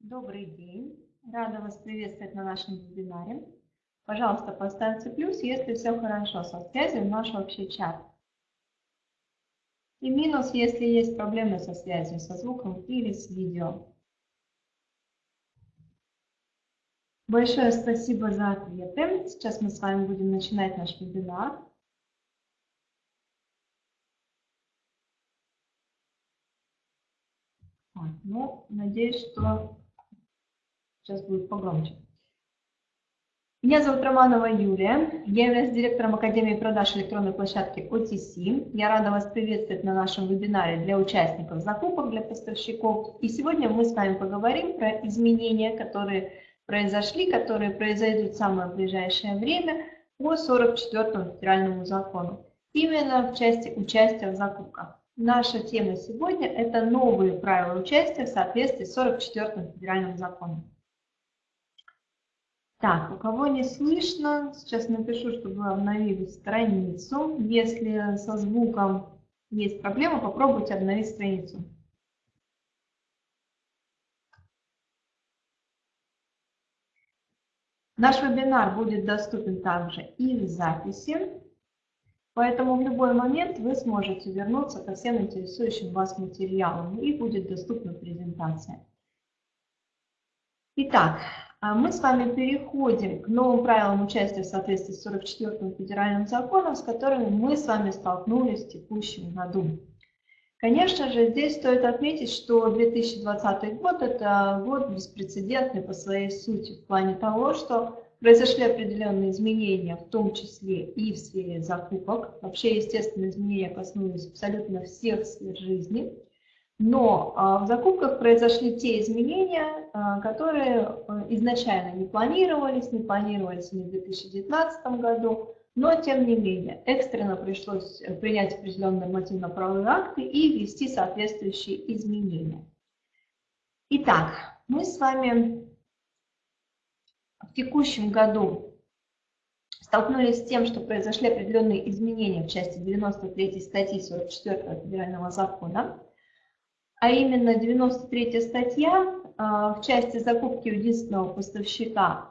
Добрый день! Рада вас приветствовать на нашем вебинаре. Пожалуйста, поставьте плюс, если все хорошо со связью в наш общий чат. И минус, если есть проблемы со связью, со звуком или с видео. Большое спасибо за ответы. Сейчас мы с вами будем начинать наш вебинар. Ну, надеюсь, что Сейчас будет погромче. Меня зовут Романова Юлия, я являюсь директором Академии продаж электронной площадки OTC. Я рада вас приветствовать на нашем вебинаре для участников закупок, для поставщиков. И сегодня мы с вами поговорим про изменения, которые произошли, которые произойдут в самое ближайшее время по 44 федеральному закону. Именно в части участия в закупках. Наша тема сегодня – это новые правила участия в соответствии с 44 федеральным законом. Так, у кого не слышно, сейчас напишу, чтобы обновили страницу. Если со звуком есть проблема, попробуйте обновить страницу. Наш вебинар будет доступен также и в записи, поэтому в любой момент вы сможете вернуться ко всем интересующим вас материалам и будет доступна презентация. Итак, мы с вами переходим к новым правилам участия в соответствии с 44-м федеральным законом, с которыми мы с вами столкнулись в текущем году. Конечно же, здесь стоит отметить, что 2020 год – это год беспрецедентный по своей сути, в плане того, что произошли определенные изменения, в том числе и в сфере закупок. Вообще, естественно, изменения коснулись абсолютно всех сфер жизни – но а, в закупках произошли те изменения, а, которые а, изначально не планировались, не планировались ни в 2019 году, но тем не менее экстренно пришлось принять определенные нормативно-правовые акты и ввести соответствующие изменения. Итак, мы с вами в текущем году столкнулись с тем, что произошли определенные изменения в части 93 статьи 44 федерального закона, а именно 93 статья а, в части закупки единственного поставщика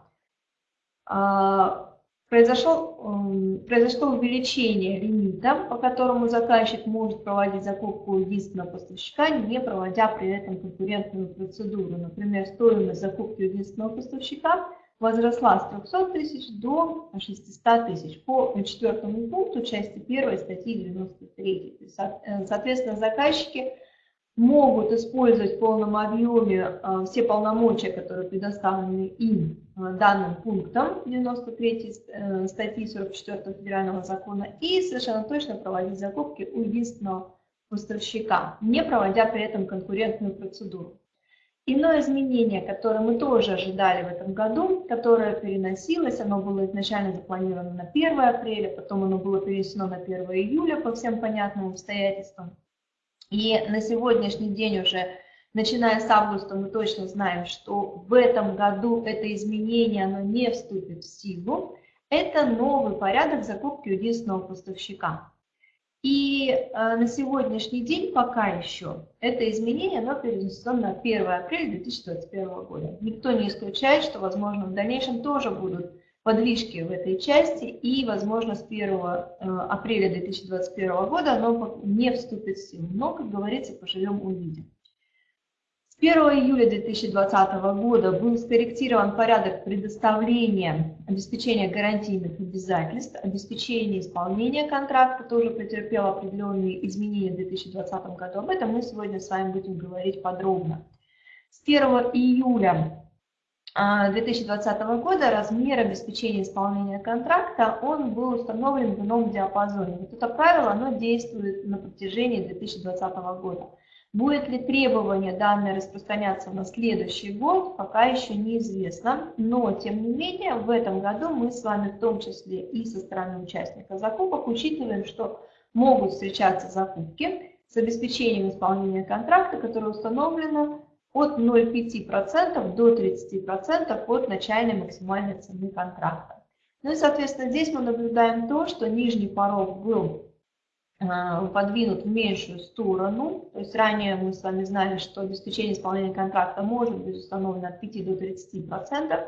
а, произошло, произошло увеличение лимита, по которому заказчик может проводить закупку единственного поставщика, не проводя при этом конкурентную процедуру. Например, стоимость закупки единственного поставщика возросла с 300 тысяч до 600 тысяч по четвертому пункту части 1 статьи 93. Э, соответственно, заказчики могут использовать в полном объеме э, все полномочия, которые предоставлены им э, данным пунктом 93 э, статьи 44 федерального закона и совершенно точно проводить закупки у единственного поставщика, не проводя при этом конкурентную процедуру. Иное изменение, которое мы тоже ожидали в этом году, которое переносилось, оно было изначально запланировано на 1 апреля, потом оно было перенесено на 1 июля по всем понятным обстоятельствам – и на сегодняшний день уже, начиная с августа, мы точно знаем, что в этом году это изменение оно не вступит в силу. Это новый порядок закупки у единственного поставщика. И э, на сегодняшний день пока еще это изменение оно перенесено на 1 апреля 2021 года. Никто не исключает, что, возможно, в дальнейшем тоже будут подвижки в этой части, и, возможно, с 1 э, апреля 2021 года оно не вступит в силу. Но, как говорится, поживем увидим. С 1 июля 2020 года был скорректирован порядок предоставления обеспечения гарантийных обязательств, обеспечения исполнения контракта тоже претерпел определенные изменения в 2020 году. Об этом мы сегодня с вами будем говорить подробно. С 1 июля 2020 года размер обеспечения исполнения контракта он был установлен в ином диапазоне. Вот это правило оно действует на протяжении 2020 года. Будет ли требование данное распространяться на следующий год, пока еще неизвестно. Но, тем не менее, в этом году мы с вами, в том числе и со стороны участника закупок, учитываем, что могут встречаться закупки с обеспечением исполнения контракта, которое установлено от 0,5% до 30% от начальной максимальной цены контракта. Ну и, соответственно, здесь мы наблюдаем то, что нижний порог был подвинут в меньшую сторону. То есть ранее мы с вами знали, что обеспечение исполнения контракта может быть установлено от 5 до 30%.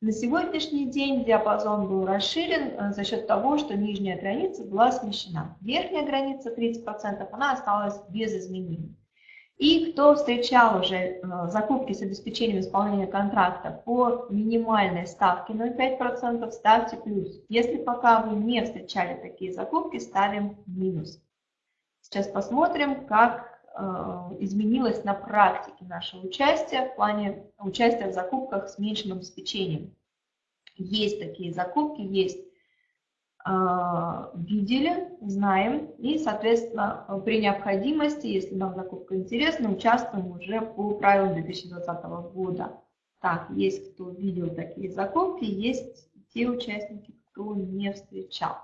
На сегодняшний день диапазон был расширен э, за счет того, что нижняя граница была смещена. Верхняя граница 30%, она осталась без изменений. И кто встречал уже э, закупки с обеспечением исполнения контракта по минимальной ставке 0,5%, ставьте плюс. Если пока вы не встречали такие закупки, ставим минус. Сейчас посмотрим, как Э, изменилось на практике наше участие в плане участия в закупках с меньшим обеспечением. Есть такие закупки, есть видели, знаем, и, соответственно, при необходимости, если нам закупка интересна, участвуем уже по правилам 2020 года. Так, есть кто видел такие закупки, есть те участники, кто не встречал.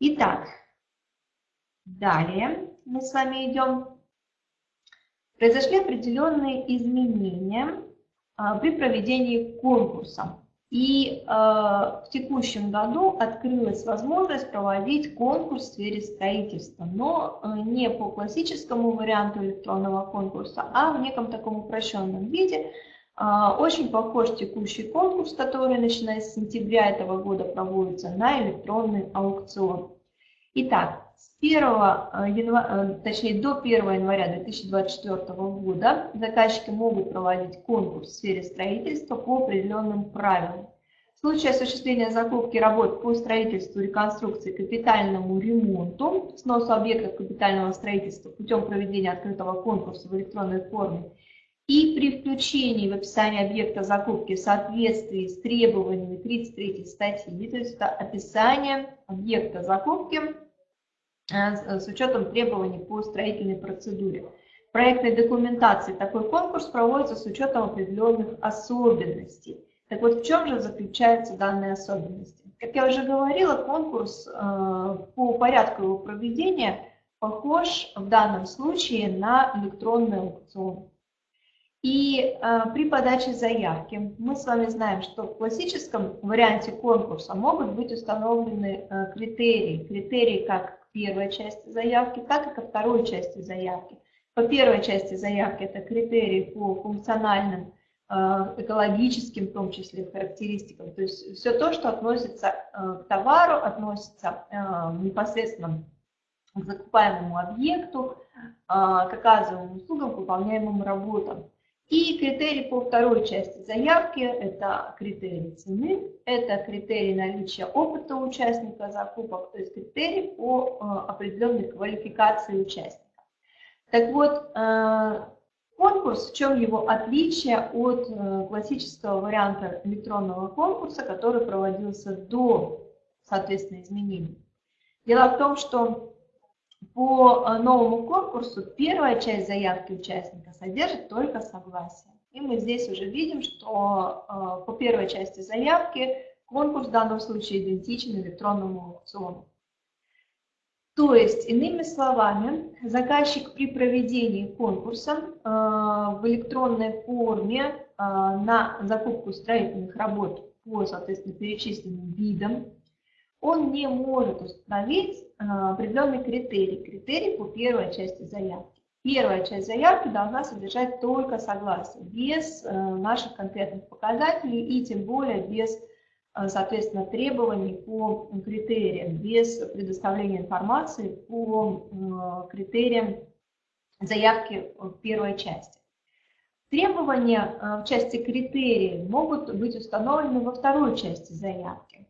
Итак, далее мы с вами идем, произошли определенные изменения а, при проведении конкурса. И э, в текущем году открылась возможность проводить конкурс в сфере строительства, но э, не по классическому варианту электронного конкурса, а в неком таком упрощенном виде. Э, очень похож текущий конкурс, который начиная с сентября этого года проводится на электронный аукцион. Итак, с 1 января, э, точнее до 1 января 2024 года заказчики могут проводить конкурс в сфере строительства по определенным правилам. В случае осуществления закупки работ по строительству, реконструкции, капитальному ремонту, сносу объектов капитального строительства путем проведения открытого конкурса в электронной форме и при включении в описание объекта закупки в соответствии с требованиями 33 статьи, то есть это описание объекта закупки Э, с учетом требований по строительной процедуре. В проектной документации такой конкурс проводится с учетом определенных особенностей. Так вот, в чем же заключаются данные особенности? Как я уже говорила, конкурс э, по порядку его проведения похож в данном случае на электронный аукцион. И э, при подаче заявки мы с вами знаем, что в классическом варианте конкурса могут быть установлены э, критерии. Критерии как первой части заявки, так и ко второй части заявки. По первой части заявки это критерии по функциональным, э, экологическим, в том числе, характеристикам. То есть все то, что относится э, к товару, относится э, непосредственно к закупаемому объекту, к оказываемым услугам, к выполняемым работам. И критерий по второй части заявки – это критерий цены, это критерий наличия опыта участника закупок, то есть критерий по э, определенной квалификации участника. Так вот, э, конкурс, в чем его отличие от э, классического варианта электронного конкурса, который проводился до, соответственно, изменений? Дело в том, что по э, новому конкурсу первая часть заявки участника содержит только согласие. И мы здесь уже видим, что э, по первой части заявки конкурс в данном случае идентичен электронному аукциону. То есть, иными словами, заказчик при проведении конкурса э, в электронной форме на закупку строительных работ по, соответственно, перечисленным видам он не может установить э, определенный критерий, критерий по первой части заявки. Первая часть заявки должна содержать только согласие, без э, наших конкретных показателей и тем более без, э, соответственно, требований по критериям, без предоставления информации по критериям заявки в первой части. Требования в части критерий могут быть установлены во второй части заявки.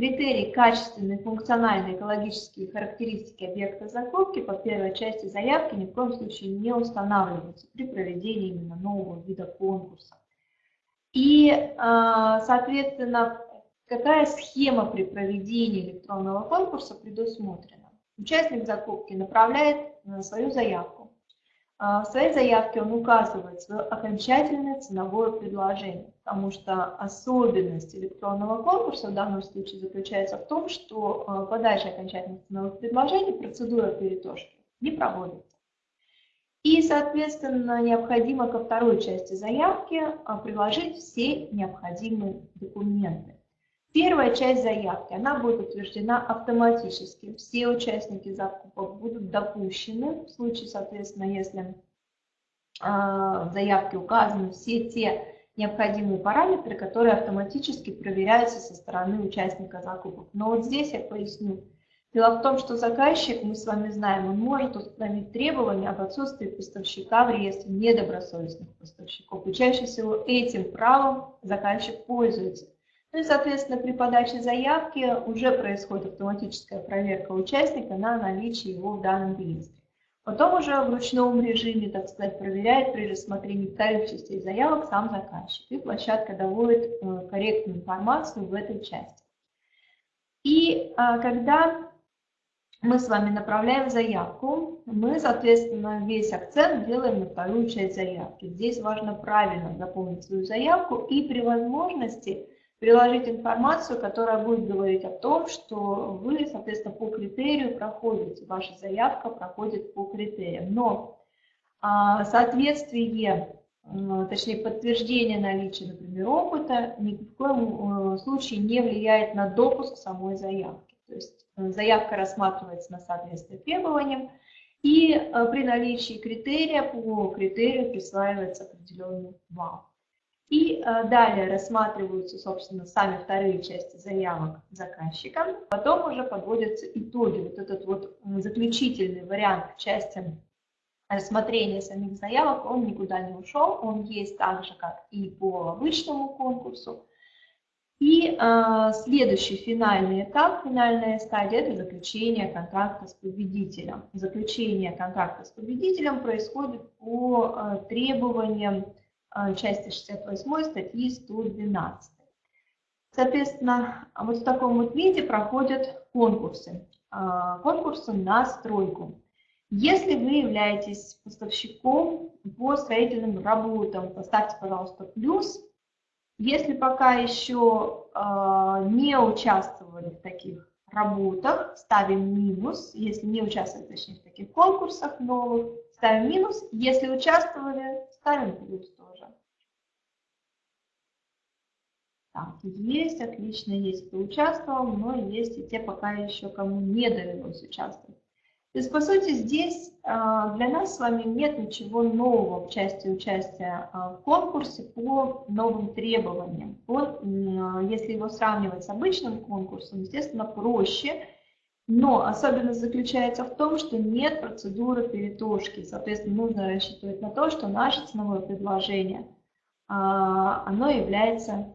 Критерии качественные, функциональные, экологические характеристики объекта закупки по первой части заявки ни в коем случае не устанавливаются при проведении именно нового вида конкурса. И, а, соответственно, какая схема при проведении электронного конкурса предусмотрена? Участник закупки направляет свою заявку в своей заявке он указывает свое окончательное ценовое предложение, потому что особенность электронного конкурса в данном случае заключается в том, что а, подача окончательных ценовых предложений, процедура перетошки не проводится. И, соответственно, необходимо ко второй части заявки а, приложить все необходимые документы. Первая часть заявки, она будет утверждена автоматически. Все участники закупок будут допущены. В случае, соответственно, если а, в заявке указаны все те необходимые параметры, которые автоматически проверяются со стороны участника закупок. Но вот здесь я поясню. Дело в том, что заказчик, мы с вами знаем, он может установить требования об отсутствии поставщика в реестре недобросовестных поставщиков. И чаще всего этим правом заказчик пользуется. Ну и, соответственно, при подаче заявки уже происходит автоматическая проверка участника на наличие его в данном реестре. Потом уже в ручном режиме, так сказать, проверяет при рассмотрении вторых частей заявок сам заказчик. И площадка доводит э, корректную информацию в этой части. И а, когда мы с вами направляем заявку, мы, соответственно, весь акцент делаем на вторую часть заявки. Здесь важно правильно заполнить свою заявку и при возможности приложить информацию, которая будет говорить о том, что вы, соответственно, по критерию проходите, ваша заявка проходит по критериям. Но а, соответствие, точнее подтверждение наличия, например, опыта ни в коем э, случае не влияет на допуск самой заявки. То есть э, заявка рассматривается на соответствие требованиям, и э, при наличии критерия по критерию присваивается определенный балл. И э, далее рассматриваются, собственно, сами вторые части заявок заказчика. Потом уже подводятся итоги. Вот этот вот заключительный вариант части рассмотрения самих заявок, он никуда не ушел. Он есть так же, как и по обычному конкурсу. И э, следующий финальный этап, финальная стадия – это заключение контракта с победителем. Заключение контракта с победителем происходит по э, требованиям части 68 статьи 112. Соответственно, вот в таком вот виде проходят конкурсы. А, конкурсы на стройку. Если вы являетесь поставщиком по строительным работам, поставьте, пожалуйста, плюс. Если пока еще а, не участвовали в таких работах, ставим минус. Если не участвовали, точнее, в таких конкурсах новых, ставим минус. Если участвовали, ставим плюс. Так, есть, отлично, есть, кто участвовал, но есть и те пока еще, кому не довелось участвовать. То есть, по сути, здесь а, для нас с вами нет ничего нового в части участия а, в конкурсе по новым требованиям. Он, если его сравнивать с обычным конкурсом, естественно, проще, но особенность заключается в том, что нет процедуры перетошки. Соответственно, нужно рассчитывать на то, что наше ценовое предложение, а, оно является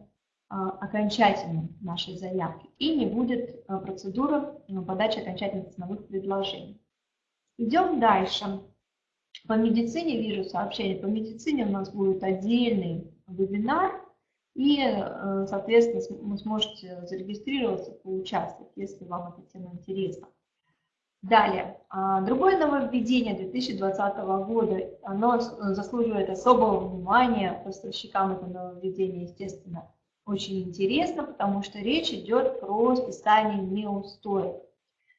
а, окончательным нашей заявки и не будет а, процедуры подачи окончательных ценовых предложений. Идем дальше. По медицине вижу сообщение. По медицине у нас будет отдельный вебинар, и, э, соответственно, вы сможете зарегистрироваться, поучаствовать, если вам эта тема интересна. Далее, а, другое нововведение 2020 года, оно заслуживает особого внимания поставщикам это нововведение, естественно, очень интересно, потому что речь идет про списание неустоек.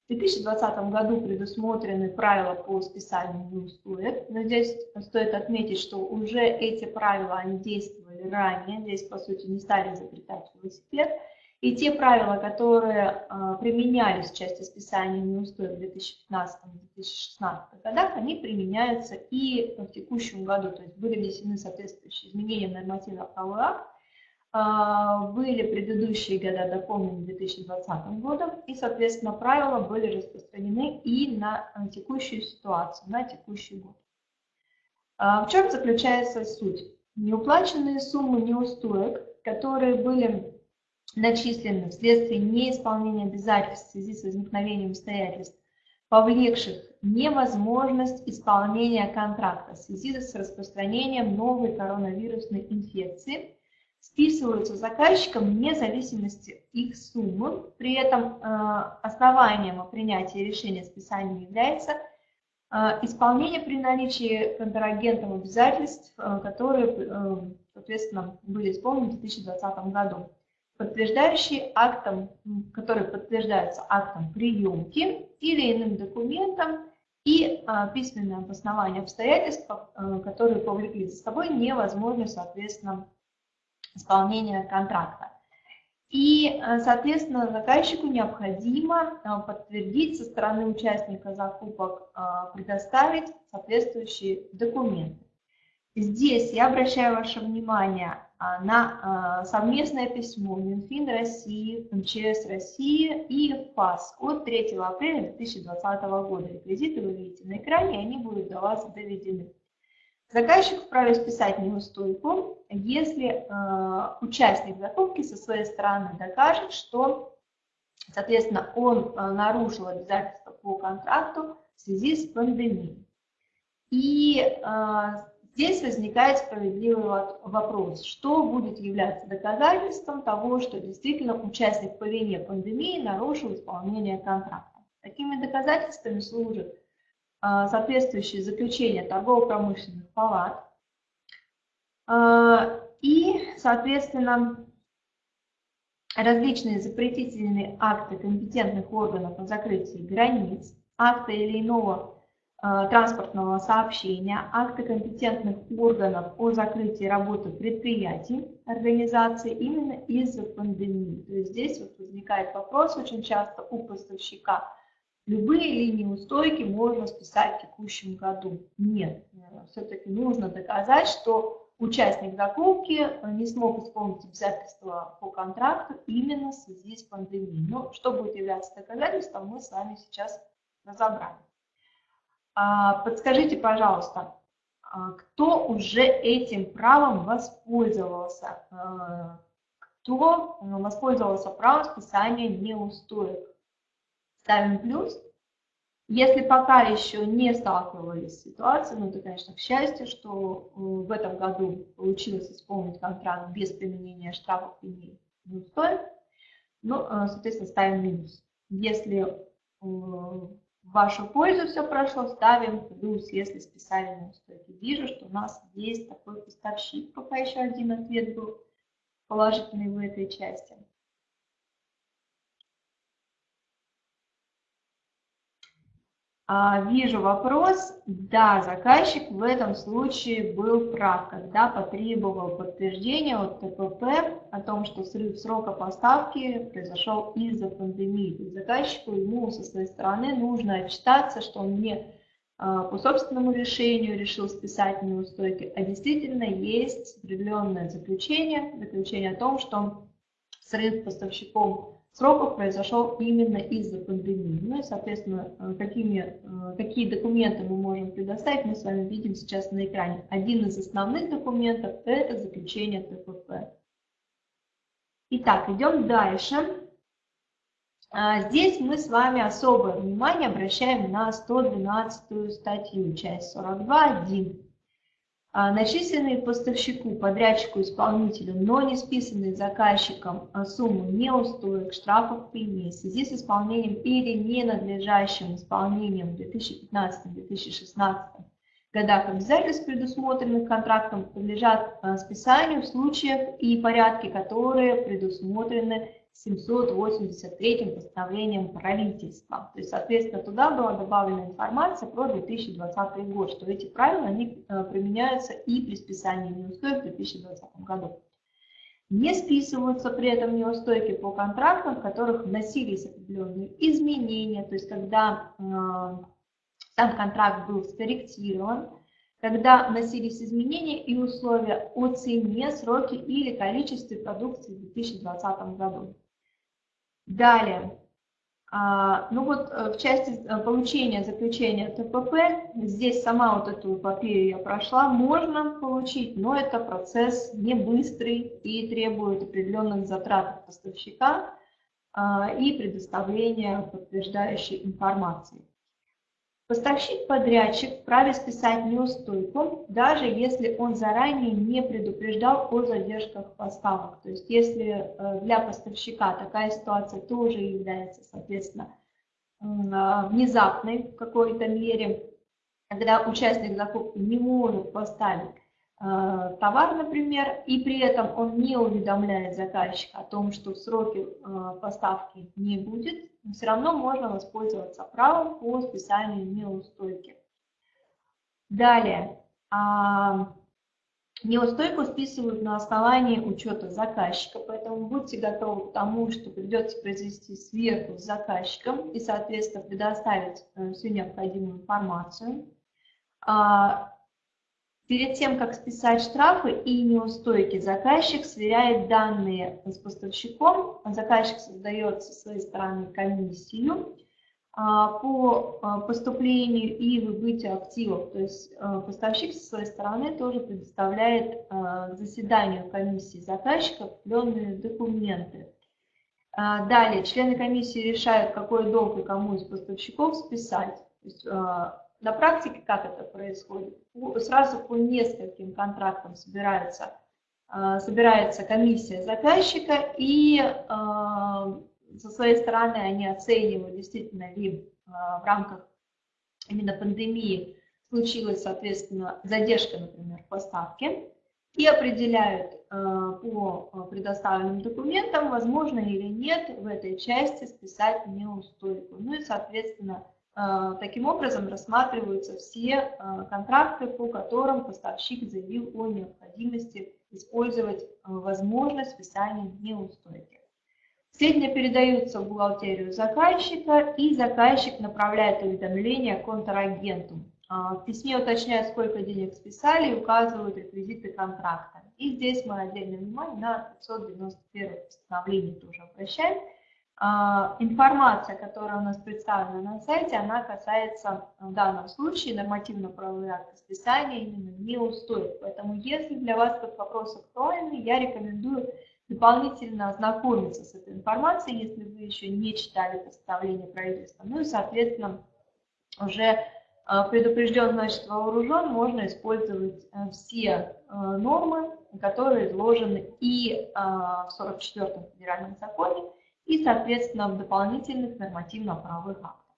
В 2020 году предусмотрены правила по списанию неустоек, но здесь стоит отметить, что уже эти правила они действовали ранее, здесь по сути не стали изобретать велосипед, и те правила, которые а, применялись в части списания неустоек в 2015-2016 годах, они применяются и в текущем году, то есть были внесены соответствующие изменения в нормативно-правовой акт, а, были предыдущие года дополнены 2020 годом, и, соответственно, правила были распространены и на текущую ситуацию, на текущий год. А, в чем заключается суть? Неуплаченные суммы неустоек, которые были начислены вследствие неисполнения обязательств в связи с возникновением обстоятельств, повлекших невозможность исполнения контракта в связи с распространением новой коронавирусной инфекции – списываются заказчикам вне зависимости их суммы. При этом э, основанием о принятии решения списания является исполнение при наличии контрагентом обязательств, э, которые, соответственно, были исполнены в 2020 году, подтверждающие актом, которые подтверждаются актом приемки или иным документом, и письменное обоснование обстоятельств, которые повлекли за собой невозможность, соответственно, исполнения контракта. И, соответственно, заказчику необходимо подтвердить со стороны участника закупок, предоставить соответствующие документы. Здесь я обращаю ваше внимание а, на совместное письмо Минфин России, МЧС России и ФАС от 3 апреля 2020 года. Реквизиты вы видите на экране, они будут до вас доведены. Заказчик вправе списать неустойку, если э, участник закупки со своей стороны докажет, что, соответственно, он э, нарушил обязательства по контракту в связи с пандемией. И э, Здесь возникает справедливый вопрос, что будет являться доказательством того, что действительно участник по вине пандемии нарушил исполнение контракта. Такими доказательствами служат а, соответствующие заключения торгово-промышленных палат а, и, соответственно, различные запретительные акты компетентных органов о закрытии границ, акты или иного Э, транспортного сообщения, акты компетентных органов о закрытии работы предприятий, организации именно из-за пандемии. То есть здесь вот возникает вопрос очень часто у поставщика. Любые линии устойки можно списать в текущем году. Нет, э, все-таки нужно доказать, что участник закупки не смог исполнить обязательства по контракту именно в связи с пандемией. Но что будет являться доказательством, мы с вами сейчас разобрали. А, подскажите, пожалуйста, а, кто уже этим правом воспользовался? А, кто воспользовался правом списания неустоек? Ставим плюс. Если пока еще не сталкивались с ситуацией, ну это, конечно, к счастью, что в этом году получилось исполнить контракт без применения штрафов и неустоек, ну, соответственно, ставим минус. Если в вашу пользу все прошло, ставим плюс, если списали на устойки. Вижу, что у нас есть такой поставщик, пока еще один ответ был положительный в этой части. Вижу вопрос. Да, заказчик в этом случае был прав, когда потребовал подтверждения от ТПП о том, что срыв срока поставки произошел из-за пандемии. Заказчику ему со своей стороны нужно отчитаться, что он не а, по собственному решению решил списать неустойки, а действительно есть определенное заключение, заключение о том, что срыв поставщиком сроков произошел именно из-за пандемии. Ну и, соответственно, э, какими, э, какие документы мы можем предоставить, мы с вами видим сейчас на экране. Один из основных документов – это заключение ТПП. Итак, идем дальше. А, здесь мы с вами особое внимание обращаем на 112 статью, часть 42.1. А, начисленные поставщику, подрядчику, исполнителю, но не списанные заказчиком а, суммы неустоек, штрафов, премий в связи с исполнением или ненадлежащим исполнением в 2015-2016 годах обязательств, предусмотренных контрактом, подлежат а, списанию в случаях и порядке, которые предусмотрены 783 постановлением правительства. То есть, соответственно, туда была добавлена информация про 2020 год, что эти правила они э, применяются и при списании неустойки в 2020 году. Не списываются при этом неустойки по контрактам, в которых вносились определенные изменения, то есть когда э, сам контракт был скорректирован, когда вносились изменения и условия о цене, сроке или количестве продукции в 2020 году. Далее. А, ну вот э, в части э, получения заключения ТПП, здесь сама вот эту эпопею я прошла, можно получить, но это процесс не быстрый и требует определенных затрат поставщика а, и предоставления подтверждающей информации. Поставщик-подрядчик вправе списать неустойку, даже если он заранее не предупреждал о задержках поставок. То есть если э, для поставщика такая ситуация тоже является, соответственно, а, внезапной в какой-то мере, когда участник закупки не может поставить Э, товар, например, и при этом он не уведомляет заказчика о том, что сроки э, поставки не будет, все равно можно воспользоваться правом по списанию неустойки. Далее, а, Неустойку списывают на основании учета заказчика, поэтому будьте готовы к тому, что придется произвести сверху с заказчиком и, соответственно, предоставить э, всю необходимую информацию. А, перед тем, как списать штрафы и неустойки, заказчик сверяет данные с поставщиком, заказчик создает со своей стороны комиссию, а, по а, поступлению и выбытию активов. То есть а, поставщик со своей стороны тоже предоставляет заседанию комиссии заказчика определенные документы. Далее, члены комиссии решают, какой долг и кому из поставщиков списать. То есть, на практике как это происходит? Сразу по нескольким контрактам собирается, собирается комиссия заказчика и со своей стороны они оценивают, действительно ли а, в рамках именно пандемии случилась, соответственно, задержка, например, в поставке, и определяют а, по а, предоставленным документам, возможно или нет в этой части списать неустойку. Ну и, соответственно, таким образом рассматриваются все контракты, по которым поставщик заявил о необходимости использовать возможность списания неустойки. Сведения передаются в бухгалтерию заказчика, и заказчик направляет уведомление контрагенту. В письме уточняют, сколько денег списали, и указывают реквизиты контракта. И здесь мы отдельное внимание на 591 постановление тоже обращаем. А, информация, которая у нас представлена на сайте, она касается в данном случае нормативно-правовые акты списания именно неустойк. Поэтому если для вас этот вопрос актуальный, я рекомендую дополнительно ознакомиться с этой информацией, если вы еще не читали постановление правительства. Ну и, соответственно, уже а, предупрежден, значит, вооружен, можно использовать э, все э, нормы, которые изложены и в 44-м федеральном законе, и, соответственно, дополнительных нормативно-правовых актах.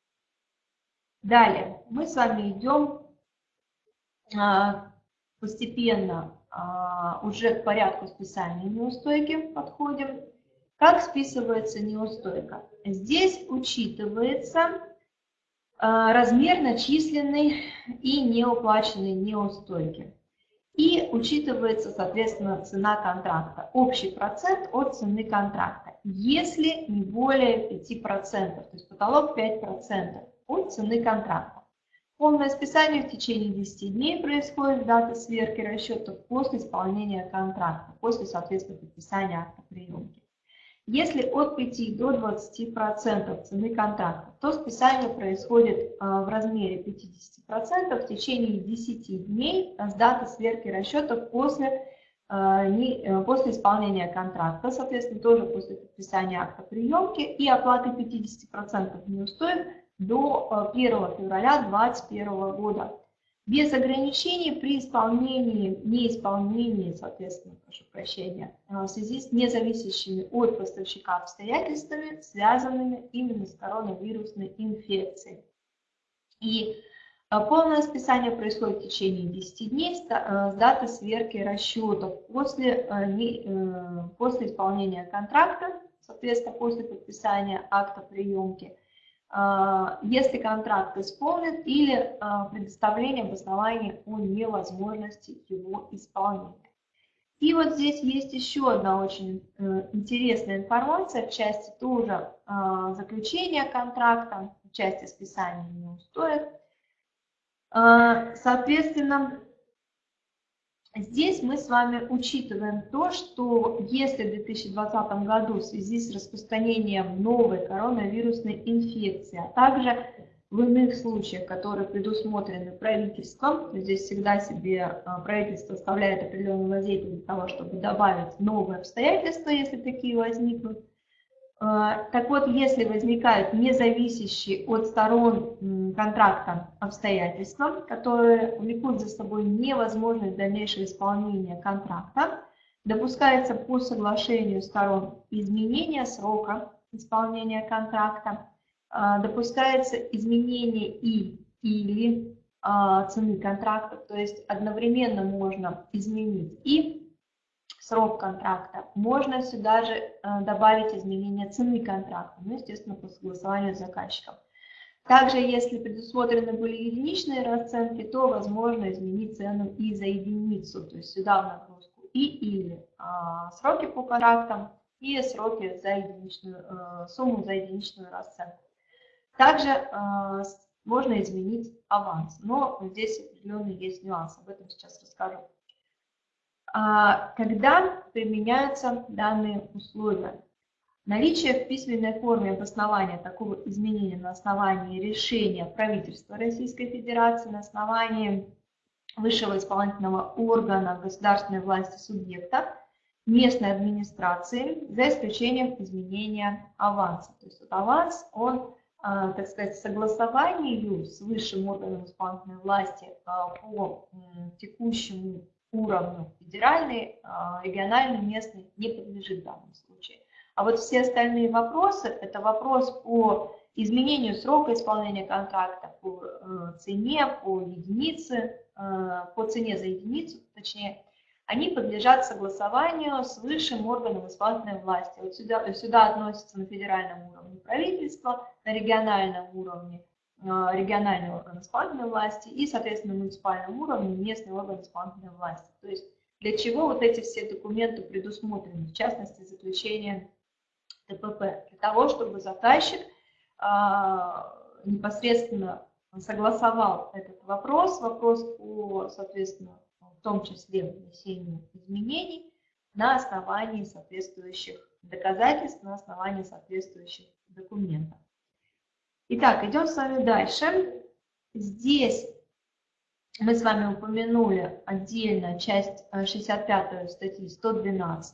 Далее, мы с вами идем а, постепенно а, уже к порядку списания неустойки подходим. Как списывается неустойка? Здесь учитывается а, размер начисленной и неуплаченной неустойки. И учитывается, соответственно, цена контракта. Общий процент от цены контракта, если не более 5%, то есть потолок 5% от цены контракта. Полное списание в течение 10 дней происходит с даты сверки расчетов после исполнения контракта, после, соответственно, подписания акта приемки. Если от 5 до 20% цены контракта, то списание происходит а, в размере 50% в течение 10 дней с даты сверки расчетов после, после исполнения контракта, соответственно, тоже после подписания акта приемки и оплаты 50% неустоек до 1 э, февраля 2021 года. Без ограничений при исполнении, неисполнении, соответственно, прошу прощения, э, в связи с независящими от поставщика обстоятельствами, связанными именно с коронавирусной инфекцией. И э, полное списание происходит в течение 10 дней с даты сверки расчетов после, после исполнения контракта, соответственно, после подписания акта приемки – а, если контракт исполнен или а, предоставление обоснования о невозможности его исполнения. И вот здесь есть еще одна очень э, интересная информация в части тоже а, заключения контракта, в части списания неустоек. Соответственно, Здесь мы с вами учитываем то, что если в 2020 году в связи с распространением новой коронавирусной инфекции, а также в иных случаях, которые предусмотрены правительством, здесь всегда себе а, правительство оставляет определенную лазейку для того, чтобы добавить новые обстоятельства, если такие возникнут, а, так вот, если возникают независящие от сторон контракта обстоятельства, которые влекут за собой невозможность дальнейшего исполнения контракта, допускается по соглашению сторон изменение срока исполнения контракта, а, допускается изменение и или а, цены контракта, то есть одновременно можно изменить и срок контракта. Можно сюда же э, добавить изменение цены контракта, ну, естественно, по согласованию с заказчиком. Также, если предусмотрены были единичные расценки, то возможно изменить цену и за единицу, то есть сюда в нагрузку и или а, сроки по контрактам и сроки за единичную, а, сумму за единичную расценку. Также а, можно изменить аванс, но здесь определенный есть нюанс, об этом сейчас расскажу. А, когда применяются данные условия? Наличие в письменной форме обоснования такого изменения на основании решения правительства Российской Федерации, на основании высшего исполнительного органа государственной власти субъекта, местной администрации, за исключением изменения аванса. То есть вот аванс, он, а, так сказать, согласованию с высшим органом исполнительной власти а, по текущему уровню федеральный, а, региональный, местный не подлежит в данном случае. А вот все остальные вопросы, это вопрос по изменению срока исполнения контракта, по э, цене, по единице, э, по цене за единицу, точнее, они подлежат согласованию с высшим органом исполнительной власти. Вот сюда, сюда относятся на федеральном уровне правительство, на региональном уровне региональный орган исполнительной власти и, соответственно, на муниципальном уровне местный орган исполнительной власти. То есть для чего вот эти все документы предусмотрены, в частности, заключение ТПП, для того, чтобы заказчик а, непосредственно согласовал этот вопрос, вопрос по, соответственно, в том числе внесению изменений на основании соответствующих доказательств, на основании соответствующих документов. Итак, идем с вами дальше. Здесь мы с вами упомянули отдельно часть 65 э, статьи 112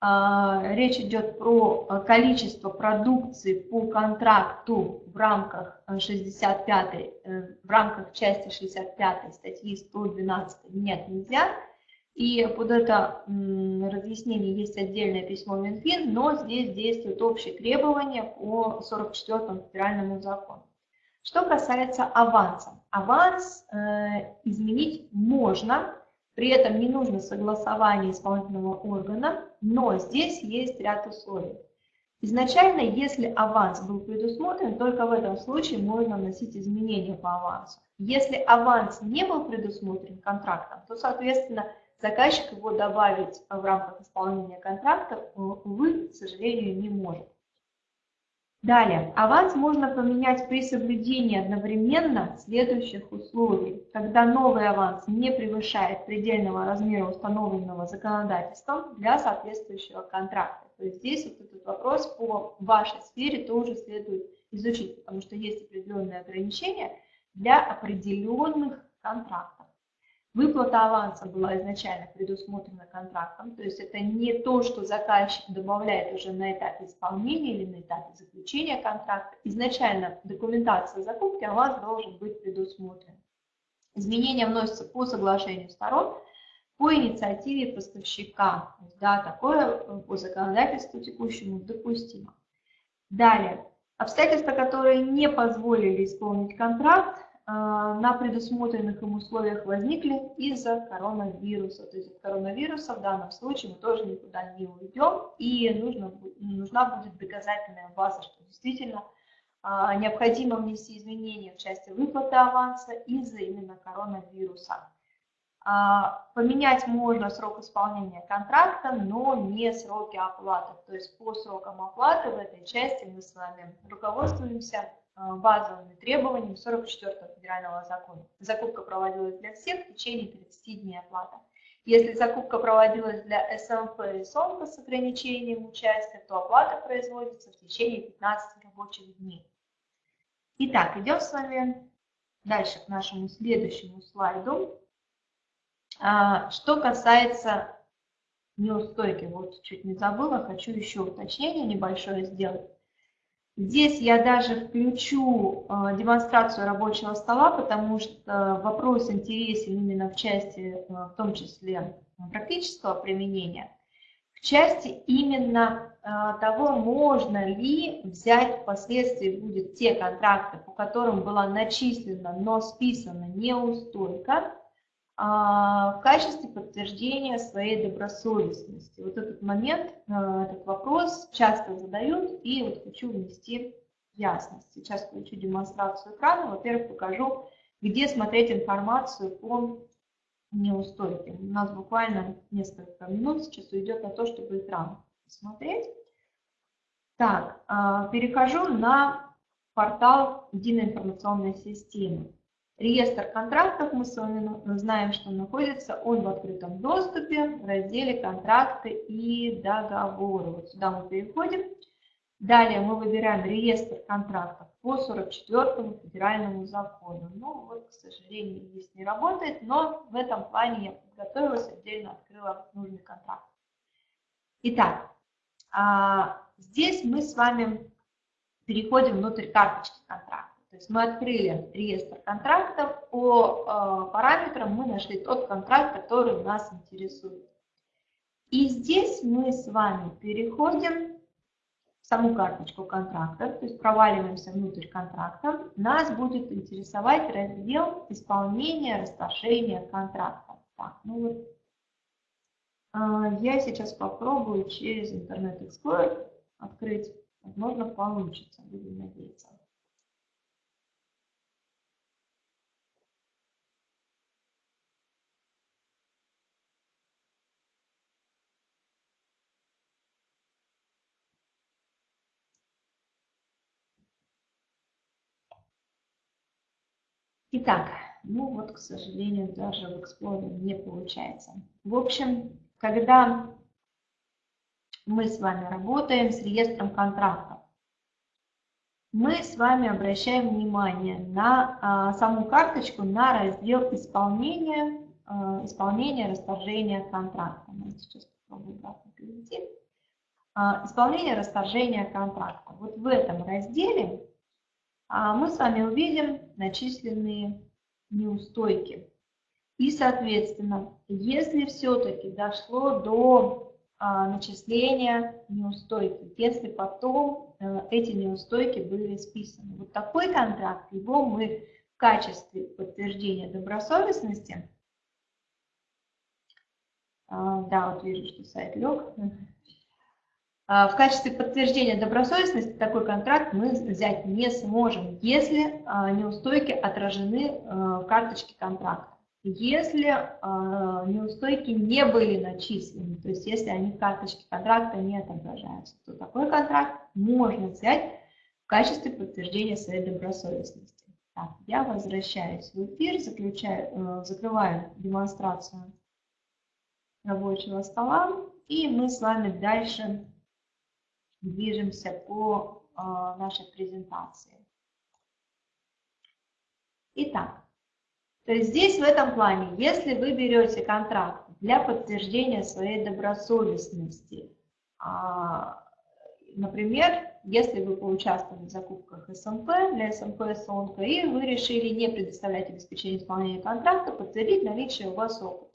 а, речь идет про а, количество продукции по контракту в рамках 65 э, э, в рамках части 65 статьи 112 нет нельзя. И под это разъяснение есть отдельное письмо Минфин, но здесь действуют общие требования по 44 федеральному закону. Что касается аванса. Аванс э, изменить можно, при этом не нужно согласование исполнительного органа, но здесь есть ряд условий. Изначально, если аванс был предусмотрен, только в этом случае можно вносить изменения по авансу. Если аванс не был предусмотрен контрактом, то, соответственно, заказчик его добавить в рамках исполнения контракта, увы, к сожалению, не может. Далее, аванс можно поменять при соблюдении одновременно следующих условий. Когда новый аванс не превышает предельного размера, установленного законодательством для соответствующего контракта. То есть здесь вот этот вопрос по вашей сфере тоже следует изучить, потому что есть определенные ограничения для определенных контрактов. Выплата аванса была изначально предусмотрена контрактом, то есть это не то, что заказчик добавляет уже на этапе исполнения или на этапе заключения контракта. Изначально документация закупки аванс должен быть предусмотрен. Изменения вносятся по соглашению сторон, по инициативе поставщика. Да, такое э, по законодательству текущему допустимо. Далее, обстоятельства, которые не позволили исполнить контракт, на предусмотренных им условиях возникли из-за коронавируса. То есть от коронавируса в данном случае мы тоже никуда не уйдем, и нужно, нужна будет доказательная база, что действительно а, необходимо внести изменения в части выплаты аванса из-за именно коронавируса. А, поменять можно срок исполнения контракта, но не сроки оплаты. То есть по срокам оплаты в этой части мы с вами руководствуемся Э, базовыми требованиями 44 федерального закона. Закупка проводилась для всех в течение 30 дней оплата. Если закупка проводилась для СМП и СОМКа с ограничением участия, то оплата производится в течение 15 рабочих дней. Итак, идем с вами дальше к нашему следующему слайду. А, что касается неустойки, вот чуть не забыла, хочу еще уточнение небольшое сделать. Здесь я даже включу э, демонстрацию рабочего стола, потому что вопрос интересен именно в части, э, в том числе практического применения, в части именно э, того, можно ли взять впоследствии будет те контракты, по которым была начислена, но списана неустойка, в качестве подтверждения своей добросовестности. Вот этот момент, а, этот вопрос часто задают, и вот хочу внести ясность. Сейчас включу демонстрацию экрана. Во-первых, покажу, где смотреть информацию по неустойке. У нас буквально несколько минут сейчас уйдет на то, чтобы экран посмотреть. Так, а, перехожу на портал Единой информационной системы. Реестр контрактов мы с вами знаем, что находится он в открытом доступе в разделе «Контракты и договоры». Вот сюда мы переходим. Далее мы выбираем реестр контрактов по 44 федеральному закону. Ну вот, к сожалению, здесь не работает, но в этом плане я подготовилась, отдельно открыла нужный контракт. Итак, а, здесь мы с вами переходим внутрь карточки контракта. То есть мы открыли реестр контрактов, по э, параметрам мы нашли тот контракт, который нас интересует. И здесь мы с вами переходим в саму карточку контракта, то есть проваливаемся внутрь контракта. Нас будет интересовать раздел исполнения, расторжения контракта. Так, ну вот, э, я сейчас попробую через Internet Explorer открыть. Возможно, получится, будем надеяться. Итак, ну вот, к сожалению, даже в Explorer не получается. В общем, когда мы с вами работаем с реестром контрактов, мы с вами обращаем внимание на а, саму карточку, на раздел исполнения, а, исполнения расторжения контракта. Мы сейчас попробуем обратно перейти. А, исполнение расторжения контракта. Вот в этом разделе мы с вами увидим начисленные неустойки. И, соответственно, если все-таки дошло до а, начисления неустойки, если потом а, эти неустойки были списаны. Вот такой контракт, его мы в качестве подтверждения добросовестности, а, да, вот вижу, что сайт лег, а, в качестве подтверждения добросовестности такой контракт мы взять не сможем, если а, неустойки отражены а, в карточке контракта. Если неустойки не были начислены, то есть если они в карточке контракта не отображаются, то такой контракт можно взять в качестве подтверждения своей добросовестности. Так, я возвращаюсь в эфир, заключаю, закрываю демонстрацию рабочего стола, и мы с вами дальше движемся по а, нашей презентации. Итак, то есть здесь в этом плане, если вы берете контракт для подтверждения своей добросовестности, а, например, если вы поучаствовали в закупках СМП для СМП СОНКО и вы решили не предоставлять обеспечение исполнения контракта, подтвердить наличие у вас опыта.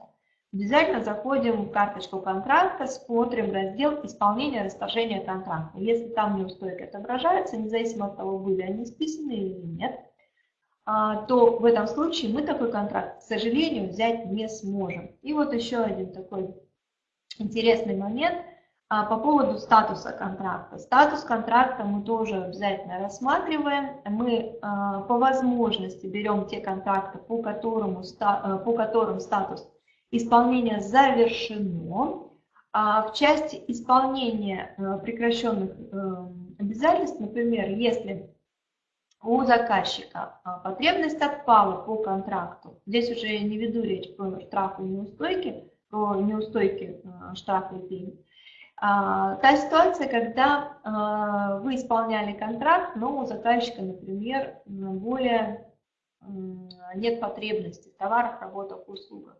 Обязательно заходим в карточку контракта, смотрим раздел исполнения расторжения контракта. Если там неустойки отображаются, независимо от того, были они списаны или нет, а, то в этом случае мы такой контракт, к сожалению, взять не сможем. И вот еще один такой интересный момент а, по поводу статуса контракта. Статус контракта мы тоже обязательно рассматриваем. Мы а, по возможности берем те контракты, по, которому, по которым статус исполнение завершено. А в части исполнения э, прекращенных э, обязательств, например, если у заказчика а, потребность отпала по контракту, здесь уже не веду речь про штрафы и неустойки, про неустойки э, штрафы и пени. А, та ситуация, когда вы исполняли контракт, но у заказчика, например, более нет потребности в товарах, работах, услугах.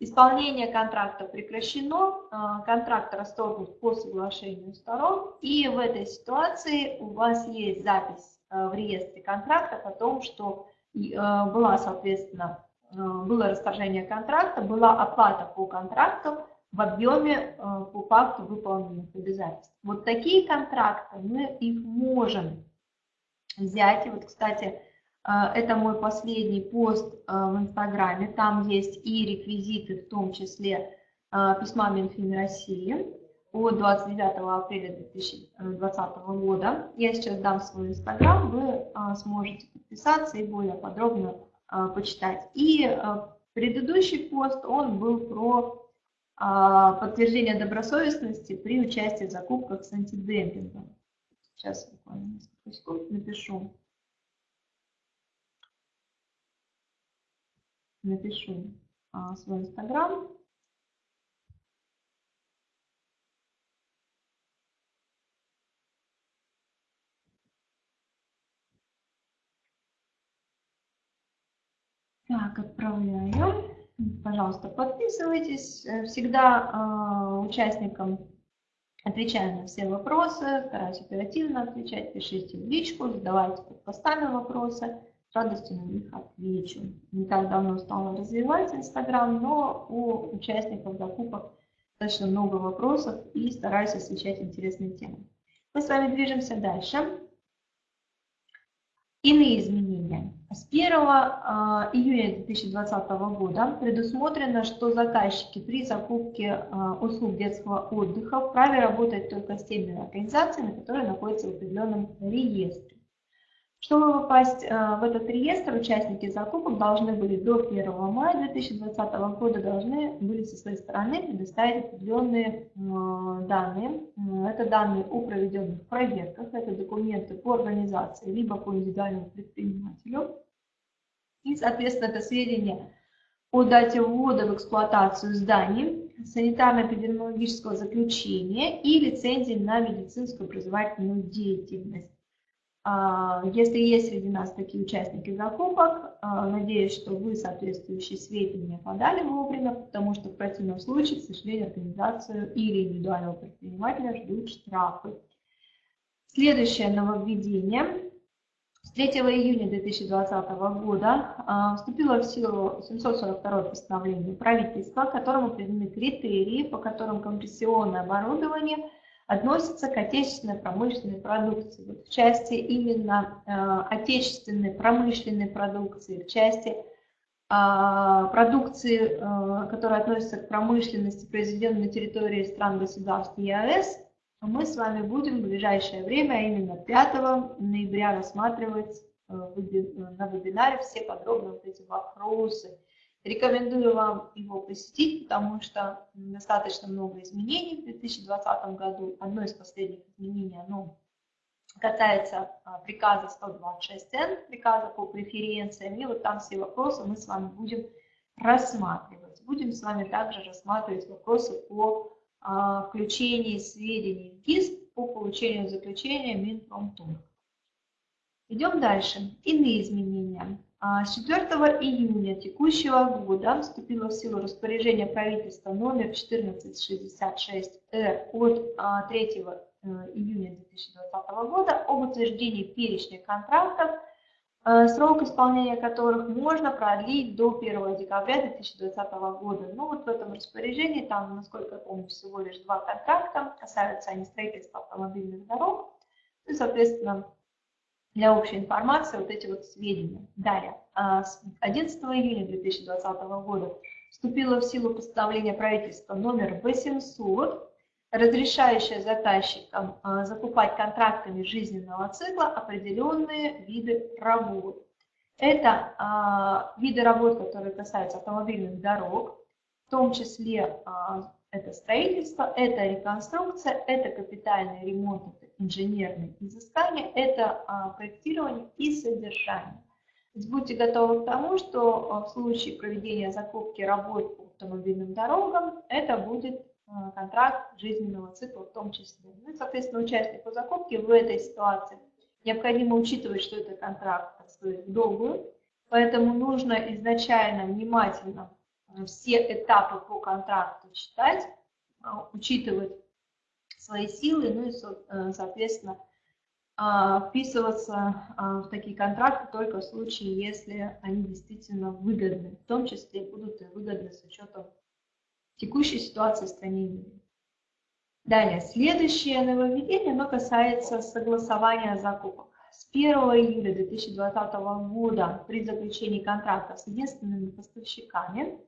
Исполнение контракта прекращено, а, контракт расторгнут по соглашению сторон, и в этой ситуации у вас есть запись а, в реестре контрактов о том, что а, была, соответственно, было расторжение контракта, была оплата по контракту в объеме по факту выполненных обязательств. Вот такие контракты мы их можем взять. И вот, кстати, это мой последний пост а, в Инстаграме. Там есть и реквизиты, в том числе а, письма Минфин России. от 29 апреля 2020 года. Я сейчас дам свой инстаграм, вы сможете подписаться и более подробно почитать. И предыдущий пост, он был про подтверждение добросовестности при участии в закупках с антидемпингом. Сейчас буквально несколько секунд напишу. Напишу свой инстаграм. Так, отправляю. Пожалуйста, подписывайтесь. Всегда э, участникам отвечаю на все вопросы, стараюсь оперативно отвечать. Пишите в личку, задавайте под постами вопросы. С радостью на них отвечу. Не так давно стала развивать Инстаграм, но у участников закупок достаточно много вопросов и стараюсь освещать интересные темы. Мы с вами движемся дальше. Иные изменения. С 1 а, июня 2020 года предусмотрено, что заказчики при закупке а, услуг детского отдыха вправе работать только с теми организациями, которые находятся в определенном реестре. Чтобы попасть э, в этот реестр, участники закупок должны были до 1 мая 2020 года должны были со своей стороны предоставить определенные э, данные. Это данные о проведенных проверках, это документы по организации, либо по индивидуальному предпринимателю. И, соответственно, это сведения о дате ввода в эксплуатацию зданий, санитарно-эпидемиологического заключения и лицензии на медицинскую образовательную деятельность. А, если есть среди нас такие участники закупок, а, надеюсь, что вы соответствующие сведения подали вовремя, потому что в противном случае, к сожалению, организацию или индивидуального предпринимателя ждут штрафы. Следующее нововведение. С 3 июня 2020 года а, вступило в силу 742 постановление правительства, которому определены критерии, по которым компрессионное оборудование – относится к отечественной промышленной продукции. Вот в части именно э, отечественной промышленной продукции, в части э, продукции, э, которая относится к промышленности, произведенной на территории стран-государств ЕАЭС, мы с вами будем в ближайшее время, а именно 5 ноября, рассматривать э, на вебинаре все подробно вот эти вопросы Рекомендую вам его посетить, потому что достаточно много изменений в 2020 году. Одно из последних изменений, оно касается а, приказа 126Н, приказа по преференциям, и вот там все вопросы мы с вами будем рассматривать. Будем с вами также рассматривать вопросы по а, включению сведений в ГИС по получению заключения Минпромторг. Идем дальше. Иные изменения. С 4 июня текущего года вступило в силу распоряжение правительства номер 1466-Р от 3 а, э, июня 2020 года об утверждении перечня контрактов, э, срок исполнения которых можно продлить до 1 декабря 2020 года. Ну вот в этом распоряжении, там, насколько я помню, всего лишь два контракта, касаются они строительства автомобильных дорог, и, соответственно, для общей информации вот эти вот сведения. Далее, а, с 11 июня 2020 года вступило в силу постановление правительства номер 800, разрешающее заказчикам а, закупать контрактами жизненного цикла определенные виды работ. Это а, виды работ, которые касаются автомобильных дорог, в том числе это строительство, это реконструкция, это капитальный ремонт, инженерные изыскания, это а, проектирование и содержание. будьте готовы к тому, что а, в случае проведения закупки работ по автомобильным дорогам, это будет а, контракт жизненного цикла в том числе. Ну, и, соответственно, участнику закупки в этой ситуации необходимо учитывать, что это контракт стоит долгую, поэтому нужно изначально внимательно все этапы по контракту читать, учитывать свои силы, ну и, э, соответственно, а, вписываться а, в такие контракты только в случае, если они действительно выгодны, в том числе будут и выгодны с учетом текущей ситуации в стране. Далее, следующее нововведение, оно касается согласования закупок. С 1 июля 2020 года при заключении контрактов с единственными поставщиками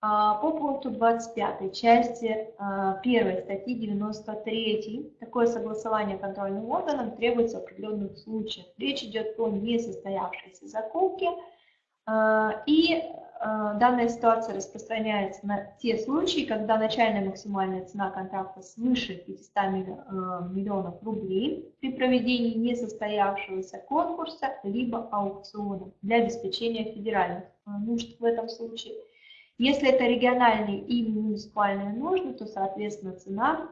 по пункту 25 части 1 статьи 93 такое согласование контрольным органом требуется в определенных случаях. Речь идет о несостоявшейся закупке, а, и а, данная ситуация распространяется на те случаи, когда начальная максимальная цена контракта свыше 500 миллионов рублей при проведении несостоявшегося конкурса либо аукциона для обеспечения федеральных нужд в этом случае – если это региональные или муниципальные нужды, то, соответственно, цена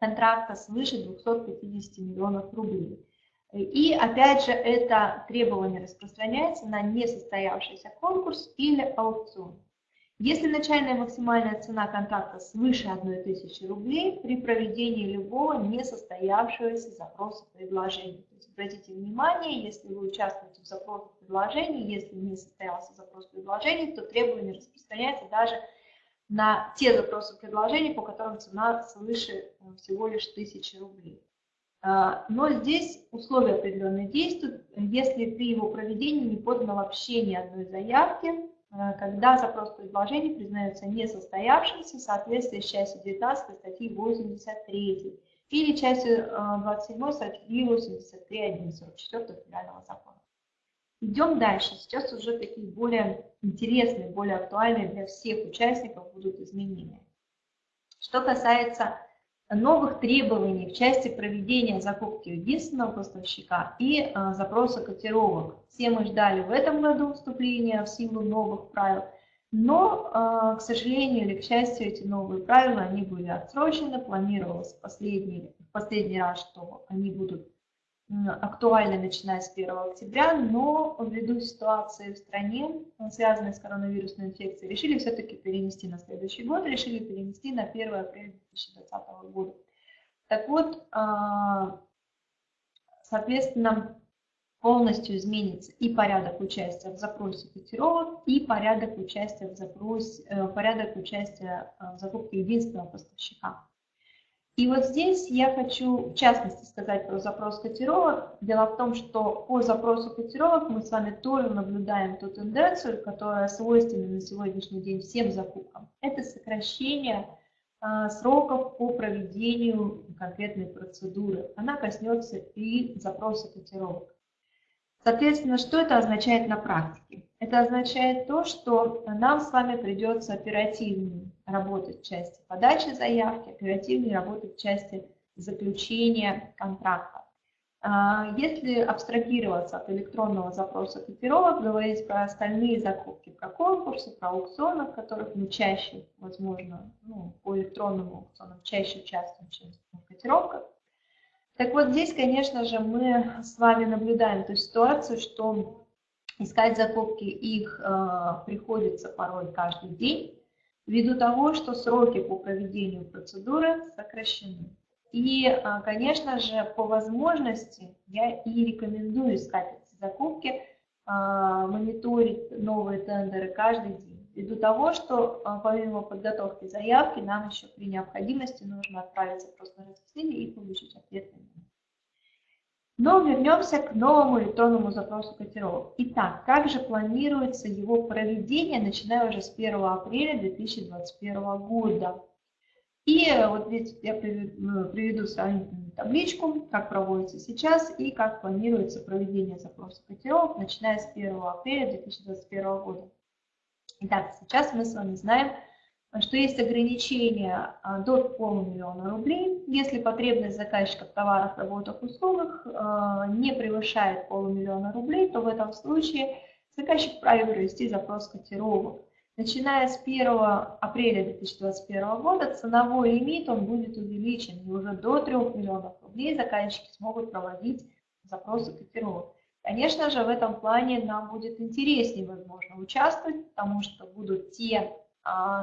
контракта свыше 250 миллионов рублей. И опять же, это требование распространяется на несостоявшийся конкурс или аукцион. Если начальная максимальная цена контракта свыше 1000 рублей при проведении любого несостоявшегося запроса предложения. То есть обратите внимание, если вы участвуете в запросе предложений, если не состоялся запрос предложений, то требование распространяется даже на те запросы предложений, по которым цена свыше э, всего лишь 1000 рублей. А, но здесь условия определенные действуют, если при его проведении не подано вообще ни одной заявки, когда запрос предложений признается несостоявшимся в соответствии с частью 19 статьи 83 или частью 27 статьи 83.1 44 Федерального закона. Идем дальше. Сейчас уже такие более интересные, более актуальные для всех участников будут изменения. Что касается новых требований в части проведения закупки единственного поставщика и а, запроса котировок. Все мы ждали в этом году вступления в силу новых правил, но, а, к сожалению или к счастью, эти новые правила они были отсрочены, планировалось последний, последний раз, что они будут актуальны начиная с 1 октября, но ввиду ситуации в стране, связанной с коронавирусной инфекцией, решили все-таки перенести на следующий год, решили перенести на 1 апреля 2020 года. Так вот, а, соответственно, полностью изменится и порядок участия в запросе котировок, и порядок участия в запросе, э, порядок участия в закупке единственного поставщика. И вот здесь я хочу в частности сказать про запрос котировок. Дело в том, что по запросу котировок мы с вами тоже наблюдаем ту тенденцию, которая свойственна на сегодняшний день всем закупкам. Это сокращение а, сроков по проведению конкретной процедуры. Она коснется и запроса котировок. Соответственно, что это означает на практике? Это означает то, что нам с вами придется оперативнее работать в части подачи заявки, оперативнее работать в части заключения контракта. А, если абстрагироваться от электронного запроса котировок, говорить про остальные закупки, про конкурсы, про аукционы, в которых мы чаще, возможно, ну, по электронным аукционам чаще участвуем, чем в котировках, так вот здесь, конечно же, мы с вами наблюдаем ту ситуацию, что искать закупки их э, приходится порой каждый день, ввиду того, что сроки по проведению процедуры сокращены. И, э, конечно же, по возможности я и рекомендую искать эти закупки, э, мониторить новые тендеры каждый день. Ввиду того, что э, помимо подготовки заявки, нам еще при необходимости нужно отправить запрос на рассмотрение и получить ответ на него. Но вернемся к новому электронному запросу котировок. Итак, как же планируется его проведение, начиная уже с 1 апреля 2021 года? И вот здесь я ну, приведу табличку, как проводится сейчас и как планируется проведение запроса котировок, начиная с 1 апреля 2021 года. Итак, сейчас мы с вами знаем, что есть ограничение а, до полумиллиона рублей, если потребность заказчика в товарах, работах, услугах а, не превышает полумиллиона рублей, то в этом случае заказчик вправе провести запрос котировок. Начиная с 1 апреля 2021 года ценовой лимит он будет увеличен, и уже до 3 миллионов рублей заказчики смогут проводить запросы котировок. Конечно же, в этом плане нам будет интереснее, возможно, участвовать, потому что будут те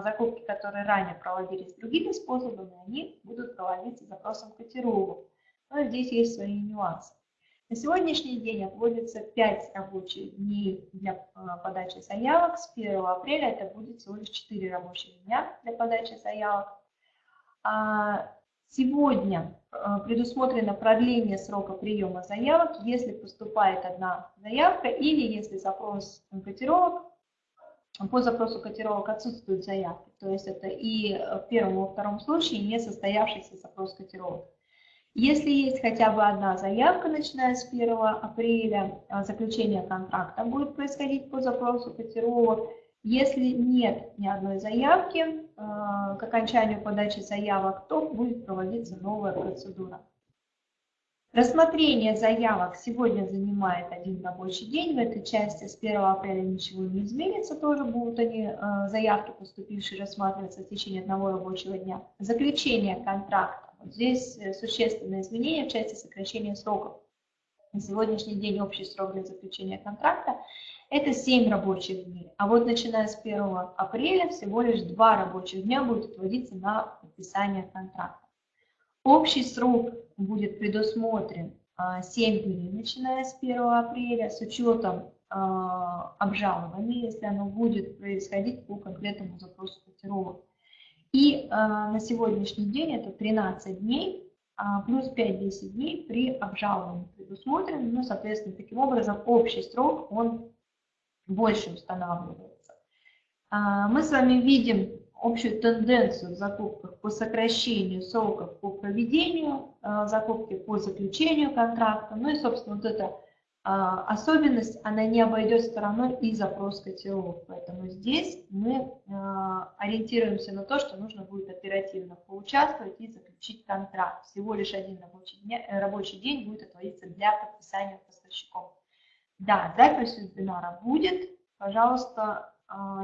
закупки, которые ранее проводились другими способами, они будут проводиться запросом котировок. Но здесь есть свои нюансы. На сегодняшний день отводится 5 рабочих дней для а, подачи заявок. С 1 апреля это будет всего лишь 4 рабочих дня для подачи заявок. А, сегодня предусмотрено продление срока приема заявок, если поступает одна заявка или если запрос котировок по запросу котировок отсутствуют заявки. То есть это и в первом и во втором случае не состоявшийся запрос котировок. Если есть хотя бы одна заявка, начиная с 1 апреля, а, заключение контракта будет происходить по запросу котировок. Если нет ни одной заявки, а, к окончанию подачи заявок, то будет проводиться новая процедура. Рассмотрение заявок сегодня занимает один рабочий день. В этой части с 1 апреля ничего не изменится. Тоже будут они, а, заявки, поступившие, рассматриваться в течение одного рабочего дня. Заключение контракта Здесь э, существенные изменения в части сокращения сроков. На сегодняшний день общий срок для заключения контракта – это 7 рабочих дней. А вот начиная с 1 апреля всего лишь 2 рабочих дня будет отводиться на подписание контракта. Общий срок будет предусмотрен 7 а, дней, начиная с 1 апреля, с учетом а, обжалования, если оно будет происходить по конкретному запросу котировок. И а, на сегодняшний день это 13 дней, плюс 5-10 дней при обжаловании предусмотрен. Ну, соответственно, таким образом общий срок, он больше устанавливается. Мы с вами видим общую тенденцию в закупках по сокращению сроков по проведению закупки, по заключению контракта. Ну и, собственно, вот это а, особенность, она не обойдет стороной и запрос котировок. Поэтому здесь мы а, ориентируемся на то, что нужно будет оперативно поучаствовать и заключить контракт. Всего лишь один рабочий, э, рабочий день будет отводиться для подписания поставщиком. Да, запись вебинара будет. Пожалуйста,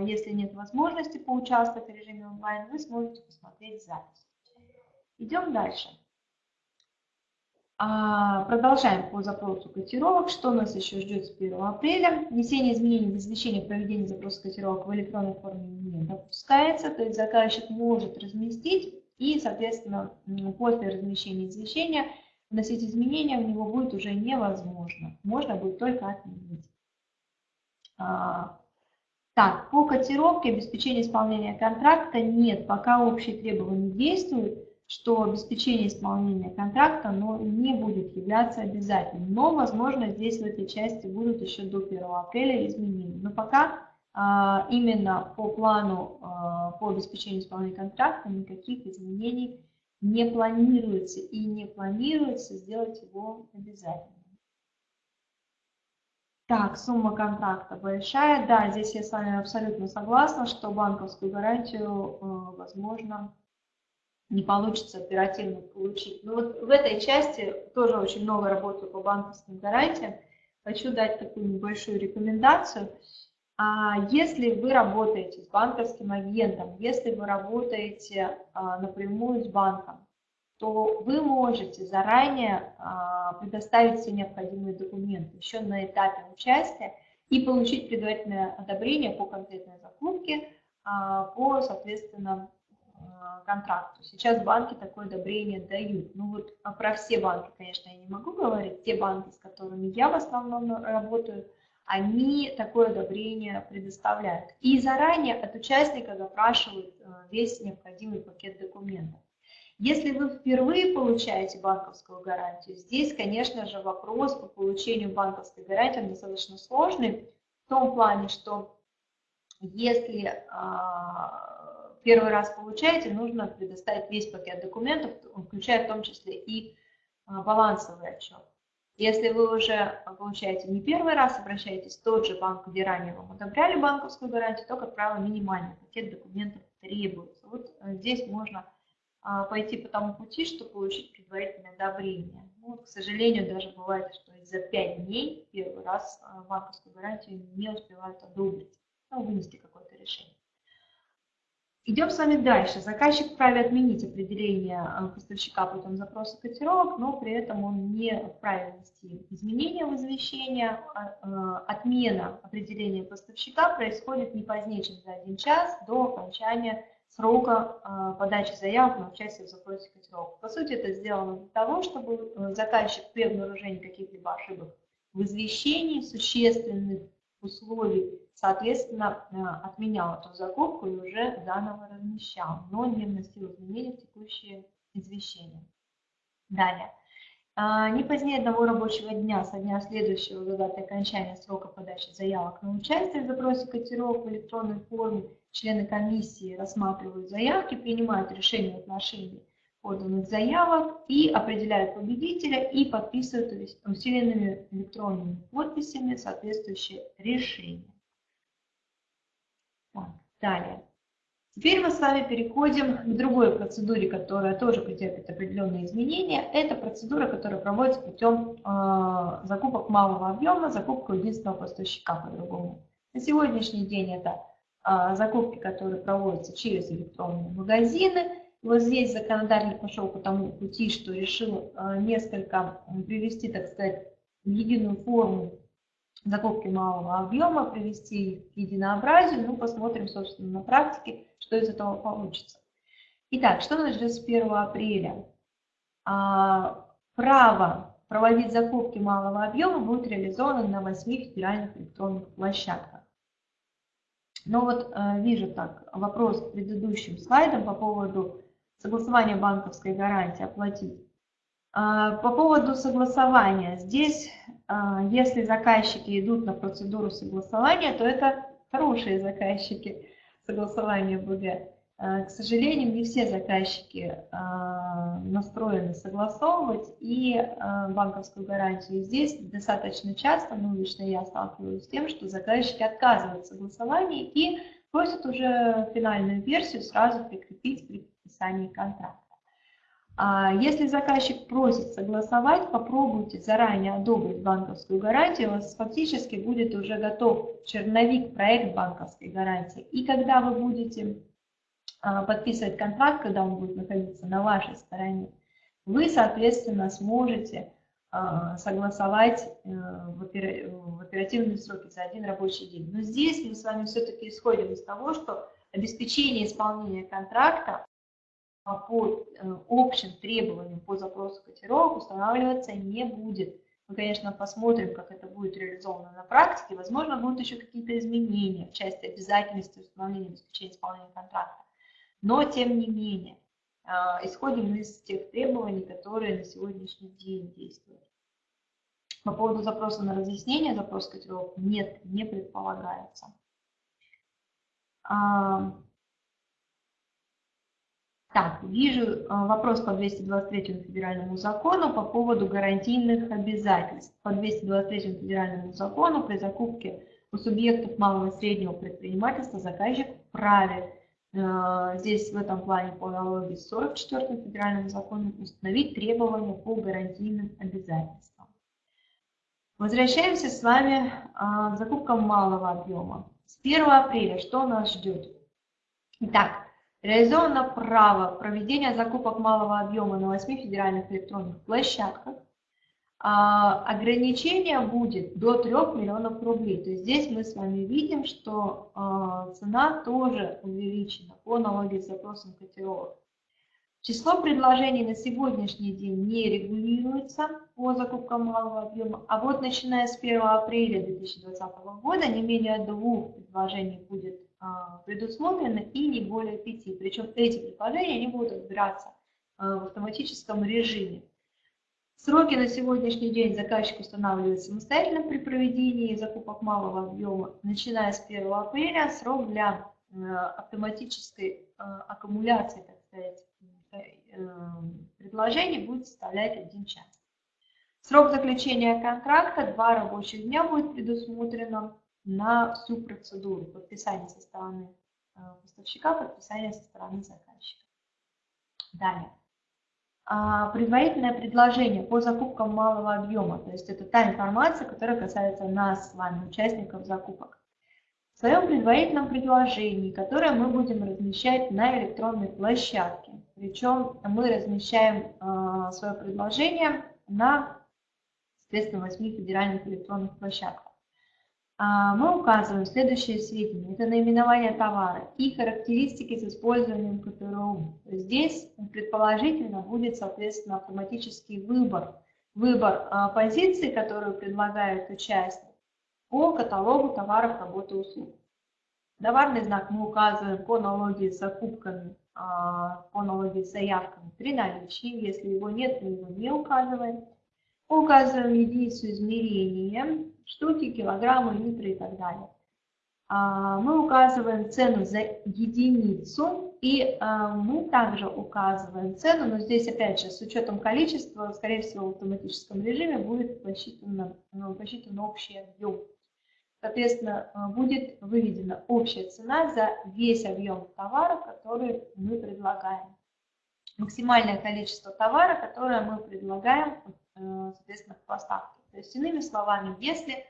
если нет возможности поучаствовать в режиме онлайн, вы сможете посмотреть запись. Идем дальше. А, продолжаем по запросу котировок. Что нас еще ждет с 1 апреля? Внесение изменений в извещение проведения запроса котировок в электронной форме не допускается. То есть заказчик может разместить и, соответственно, после размещения извещения вносить изменения в него будет уже невозможно. Можно будет только отменить. А, так, по котировке обеспечения исполнения контракта нет, пока общие требования действуют что обеспечение исполнения контракта но не будет являться обязательным. Но, возможно, здесь в этой части будут еще до 1 апреля изменения. Но пока а, именно по плану а, по обеспечению исполнения контракта никаких изменений не планируется и не планируется сделать его обязательным. Так, сумма контракта большая. Да, здесь я с вами абсолютно согласна, что банковскую гарантию э, возможно не получится оперативно получить. Но вот в этой части тоже очень много работаю по банковским гарантиям. Хочу дать такую небольшую рекомендацию. А если вы работаете с банковским агентом, если вы работаете а, напрямую с банком, то вы можете заранее а, предоставить все необходимые документы еще на этапе участия и получить предварительное одобрение по конкретной закупке, по, соответственно, Э, контракту. Сейчас банки такое одобрение дают. Ну вот а про все банки, конечно, я не могу говорить. Те банки, с которыми я в основном работаю, они такое одобрение предоставляют. И заранее от участника запрашивают э, весь необходимый пакет документов. Если вы впервые получаете банковскую гарантию, здесь, конечно же, вопрос по получению банковской гарантии достаточно сложный, в том плане, что если а, первый раз получаете, нужно предоставить весь пакет документов, включая в том числе и а, балансовый отчет. Если вы уже получаете не первый раз, обращаетесь в тот же банк, где ранее вам одобряли банковскую гарантию, то, как правило, минимальный пакет документов требуется. Вот э, здесь можно пойти по тому пути, чтобы получить предварительное одобрение. Ну, к сожалению, даже бывает, что за 5 дней первый раз а, банковскую гарантию не успевают одобрить, ну, вынести какое-то решение. Идем с вами дальше. Заказчик вправе отменить определение э, поставщика путем запроса котировок, но при этом он не вправе внести изменения в извещение. А, отмена определения поставщика происходит не позднее, чем за один час до окончания срока э, подачи заявок на участие в запросе котировок. По сути, это сделано для того, чтобы заказчик при обнаружении каких-либо ошибок в извещении существенных условий соответственно, э, отменял эту закупку и уже заново размещал, но не вносил изменения в текущие извещения. Далее. а, не позднее одного рабочего дня со дня следующего за датой окончания срока подачи заявок на участие в запросе котировок в электронной форме члены комиссии рассматривают заявки, принимают решения в отношении поданных заявок и определяют победителя и подписывают усиленными электронными подписями соответствующее решение. Так, далее. Теперь мы с вами переходим к другой процедуре, которая тоже претерпит определенные изменения. Это процедура, которая проводится путем э, закупок малого объема, закупка единственного поставщика по-другому. На сегодняшний день это закупки, которые проводятся через электронные магазины. Вот здесь законодатель пошел по тому пути, что решил э, несколько привести, так сказать, в единую форму закупки малого объема, привести их к единообразию. Ну, посмотрим, собственно, на практике, что из этого получится. Итак, что нас ждет с 1 апреля? А, право проводить закупки малого объема будет реализовано на 8 федеральных электронных площадках. Но вот э, вижу так, вопрос к предыдущим слайдам по поводу согласования банковской гарантии оплатить а, по поводу согласования. Здесь, а, если заказчики идут на процедуру согласования, то это хорошие заказчики согласования БГ. А, к сожалению, не все заказчики настроены согласовывать и банковскую гарантию. Здесь достаточно часто, ну лично я сталкиваюсь с тем, что заказчики отказывают в согласовании и просят уже финальную версию сразу прикрепить при подписании контракта. А если заказчик просит согласовать, попробуйте заранее одобрить банковскую гарантию, у вас фактически будет уже готов черновик, проект банковской гарантии. И когда вы будете подписывать контракт, когда он будет находиться на вашей стороне, вы, соответственно, сможете а, согласовать э, в оперативные сроки за один рабочий день. Но здесь мы с вами все-таки исходим из того, что обеспечение исполнения контракта по э, общим требованиям по запросу котировок устанавливаться не будет. Мы, конечно, посмотрим, как это будет реализовано на практике. Возможно, будут еще какие-то изменения в части обязательности установления обеспечения исполнения контракта. Но, тем не менее, э, исходим из тех требований, которые на сегодняшний день действуют. По поводу запроса на разъяснение, запрос котировок нет, не предполагается. Так, вижу э, вопрос по 223 федеральному закону по поводу гарантийных обязательств. По 223 федеральному закону при закупке у субъектов малого и среднего предпринимательства заказчик вправе э, здесь в этом плане по аналогии с 44 федеральным законом установить требования по гарантийным обязательствам. Возвращаемся с вами э, к закупкам малого объема. С 1 апреля что нас ждет? Итак, Реализовано право проведения закупок малого объема на 8 федеральных электронных площадках. А, ограничение будет до 3 миллионов рублей. То есть здесь мы с вами видим, что а, цена тоже увеличена по налоге с запросом котировок. Число предложений на сегодняшний день не регулируется по закупкам малого объема, а вот начиная с 1 апреля 2020 года не менее двух предложений будет а, предусмотрены и не более пяти. Причем эти предложения они будут разбираться а, в автоматическом режиме. Сроки на сегодняшний день заказчик устанавливает самостоятельно при проведении закупок малого объема. Начиная с 1 апреля срок для а, автоматической аккумуляции, так сказать, э, предложений будет составлять 1 час. Срок заключения контракта 2 рабочих дня будет предусмотрено на всю процедуру подписания со стороны э, поставщика, подписания со стороны заказчика. Далее. А, предварительное предложение по закупкам малого объема, то есть это та информация, которая касается нас с вами, участников закупок. В своем предварительном предложении, которое мы будем размещать на электронной площадке, причем мы размещаем э, свое предложение на, соответственно, 8 федеральных электронных площадках. А, мы указываем следующие сведения. Это наименование товара и характеристики с использованием КТРУ. Здесь предположительно будет, соответственно, автоматический выбор. Выбор а, позиции, которую предлагает участник по каталогу товаров, работы, услуг. Товарный знак мы указываем по аналогии с закупками, а, по аналогии с заявками при наличии. Если его нет, мы его не указываем. Указываем единицу измерения, штуки, килограммы, литры и так далее. А, мы указываем цену за единицу, и а, мы также указываем цену, но здесь опять же с учетом количества, скорее всего в автоматическом режиме будет посчитан, ну, посчитан общий объем. Соответственно, а, будет выведена общая цена за весь объем товара, который мы предлагаем. Максимальное количество товара, которое мы предлагаем, соответственно, в поставке. То есть, иными словами, если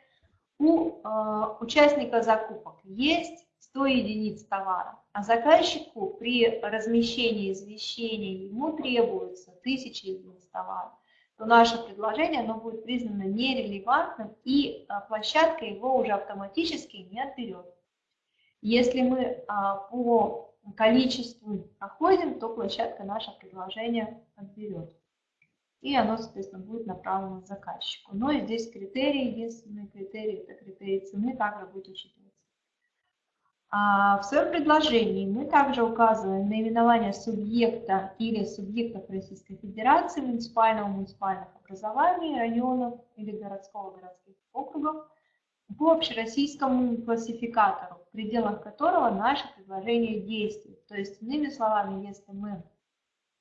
у э, участника закупок есть 100 единиц товара, а заказчику при размещении извещения ему требуется 1000 единиц товара, то наше предложение оно будет признано нерелевантным и э, площадка его уже автоматически не отберет. Если мы э, по количеству проходим, то площадка наше предложение отберет и оно, соответственно, будет направлено заказчику. Но и здесь критерии, единственный критерий, это критерий цены, также будет учитываться. А в своем предложении мы также указываем наименование субъекта или субъектов Российской Федерации, муниципального, муниципальных образований, районов или городского, городских округов по общероссийскому классификатору, в пределах которого наше предложение действует. То есть, иными словами, если мы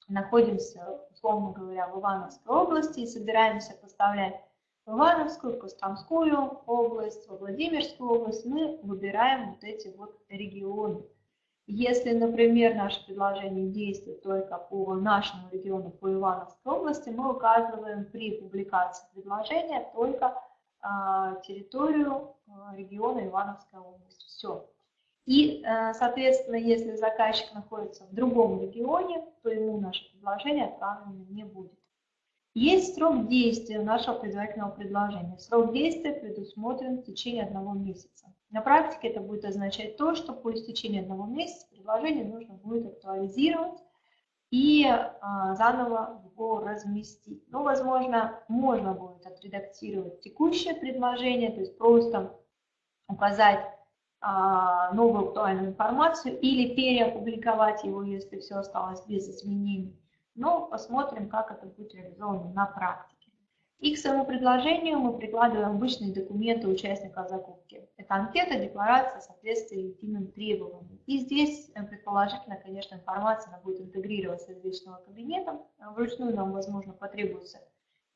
находимся, условно говоря, в Ивановской области и собираемся поставлять в Ивановскую, Костромскую область, в Владимирскую область, мы выбираем вот эти вот регионы. Если, например, наше предложение действует только по нашему региону, по Ивановской области, мы указываем при публикации предложения только а, территорию а, региона Ивановской области. Все. И, э, соответственно, если заказчик находится в другом регионе, то ему наше предложение отправлено не будет. Есть срок действия нашего предварительного предложения. Срок действия предусмотрен в течение одного месяца. На практике это будет означать то, что по истечении одного месяца предложение нужно будет актуализировать и а, заново его разместить. Ну, возможно, можно будет отредактировать текущее предложение, то есть просто указать новую актуальную информацию или переопубликовать его, если все осталось без изменений. Но посмотрим, как это будет реализовано на практике. И к своему предложению мы прикладываем обычные документы участника закупки. Это анкета, декларация, соответствие единым требованиям. И здесь, э, предположительно, конечно, информация будет интегрироваться из личного кабинета. Вручную нам, возможно, потребуется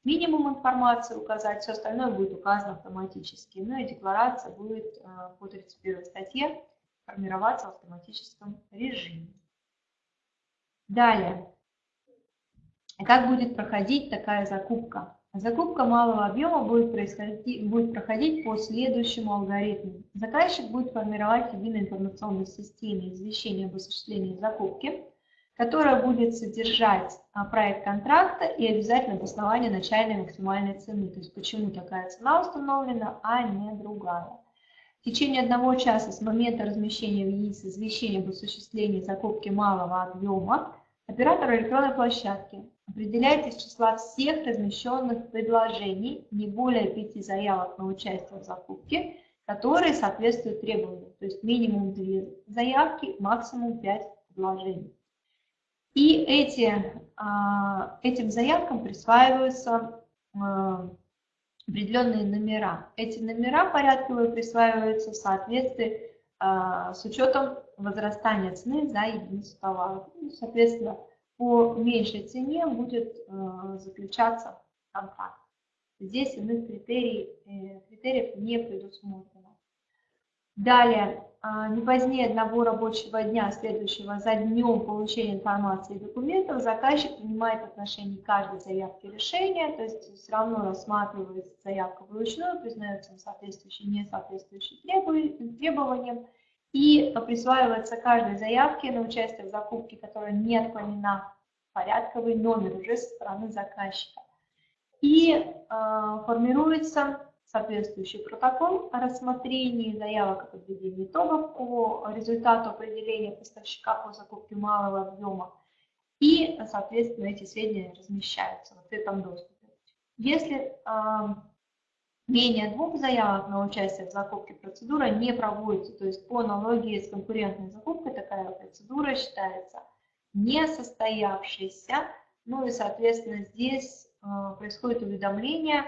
минимум информации указать, все остальное будет указано автоматически. Ну и декларация будет э, по 31 статье формироваться в автоматическом режиме. Далее. Как будет проходить такая закупка? Закупка малого объема будет, происходить, будет проходить по следующему алгоритму. Заказчик будет формировать единой информационной системе извещение об осуществлении закупки которая будет содержать а, проект контракта и обязательно обоснование начальной максимальной цены. То есть почему такая цена установлена, а не другая. В течение одного часа с момента размещения в ЕИС извещения об осуществлении закупки малого объема оператор электронной площадки определяет из числа всех размещенных предложений не более пяти заявок на участие в закупке, которые соответствуют требованиям. То есть минимум две заявки, максимум пять предложений. И эти, а, этим заявкам присваиваются а, определенные номера. Эти номера порядковые присваиваются в соответствии а, с учетом возрастания цены за единицу товара. Ну, соответственно, по меньшей цене будет заключаться контракт. Здесь иных критерий, э, критериев не предусмотрено. Далее, а, не позднее одного рабочего дня, следующего за днем получения информации и документов, заказчик принимает в отношении каждой заявки решение, то есть все равно рассматривается заявка вручную, признается соответствующий, не соответствующий требованиям, и присваивается каждой заявке на участие в закупке, которая не отклонена, порядковый номер уже со стороны заказчика. И э, формируется соответствующий протокол о рассмотрении заявок о подведении итогов по результату определения поставщика по закупке малого объема. И, соответственно, эти сведения размещаются в открытом доступе. Если э, менее двух заявок на участие в закупке процедура не проводится, то есть по аналогии с конкурентной закупкой такая процедура считается не состоявшейся, ну и, соответственно, здесь происходит уведомление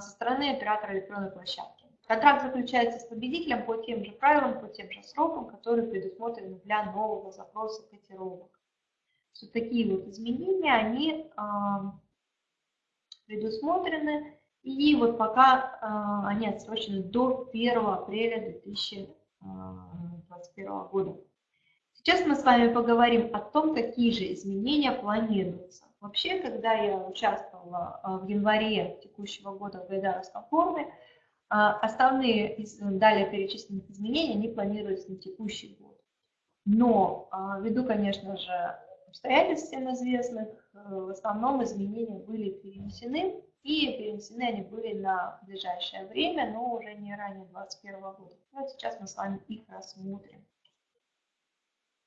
со стороны оператора электронной площадки. Контракт заключается с победителем по тем же правилам, по тем же срокам, которые предусмотрены для нового запроса котировок. Вот такие вот изменения, они предусмотрены, и вот пока они отсрочены до 1 апреля 2021 года. Сейчас мы с вами поговорим о том, какие же изменения планируются. Вообще, когда я участвовала в январе текущего года в Гайдаровском форуме, а, основные далее перечисленных изменений, они планируются на текущий год. Но а, ввиду, конечно же, обстоятельств всем известных, э, в основном изменения были перенесены, и перенесены они были на ближайшее время, но уже не ранее 2021 года. Вот сейчас мы с вами их рассмотрим.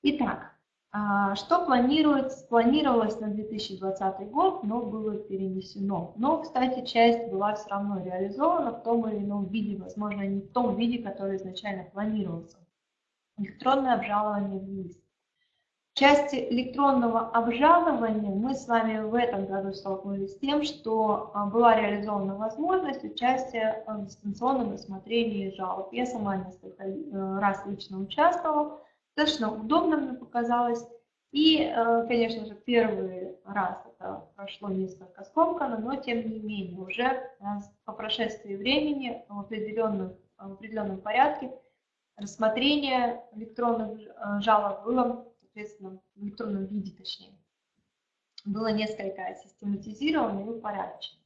Итак, что планируется, планировалось на 2020 год, но было перенесено. Но, кстати, часть была все равно реализована в том или ином виде, возможно, не в том виде, который изначально планировался. Электронное обжалование в ВИС. В части электронного обжалования мы с вами в этом году столкнулись с тем, что а, была реализована возможность участия в дистанционном рассмотрении жалоб. Я сама несколько э, раз лично участвовала достаточно удобно мне показалось. И, э, конечно же, первый раз это прошло несколько скомканно, но тем не менее уже э, по прошествии времени в определенном, в определенном порядке рассмотрение электронных э, жалоб было, соответственно, в электронном виде точнее, было несколько систематизировано и упорядочено.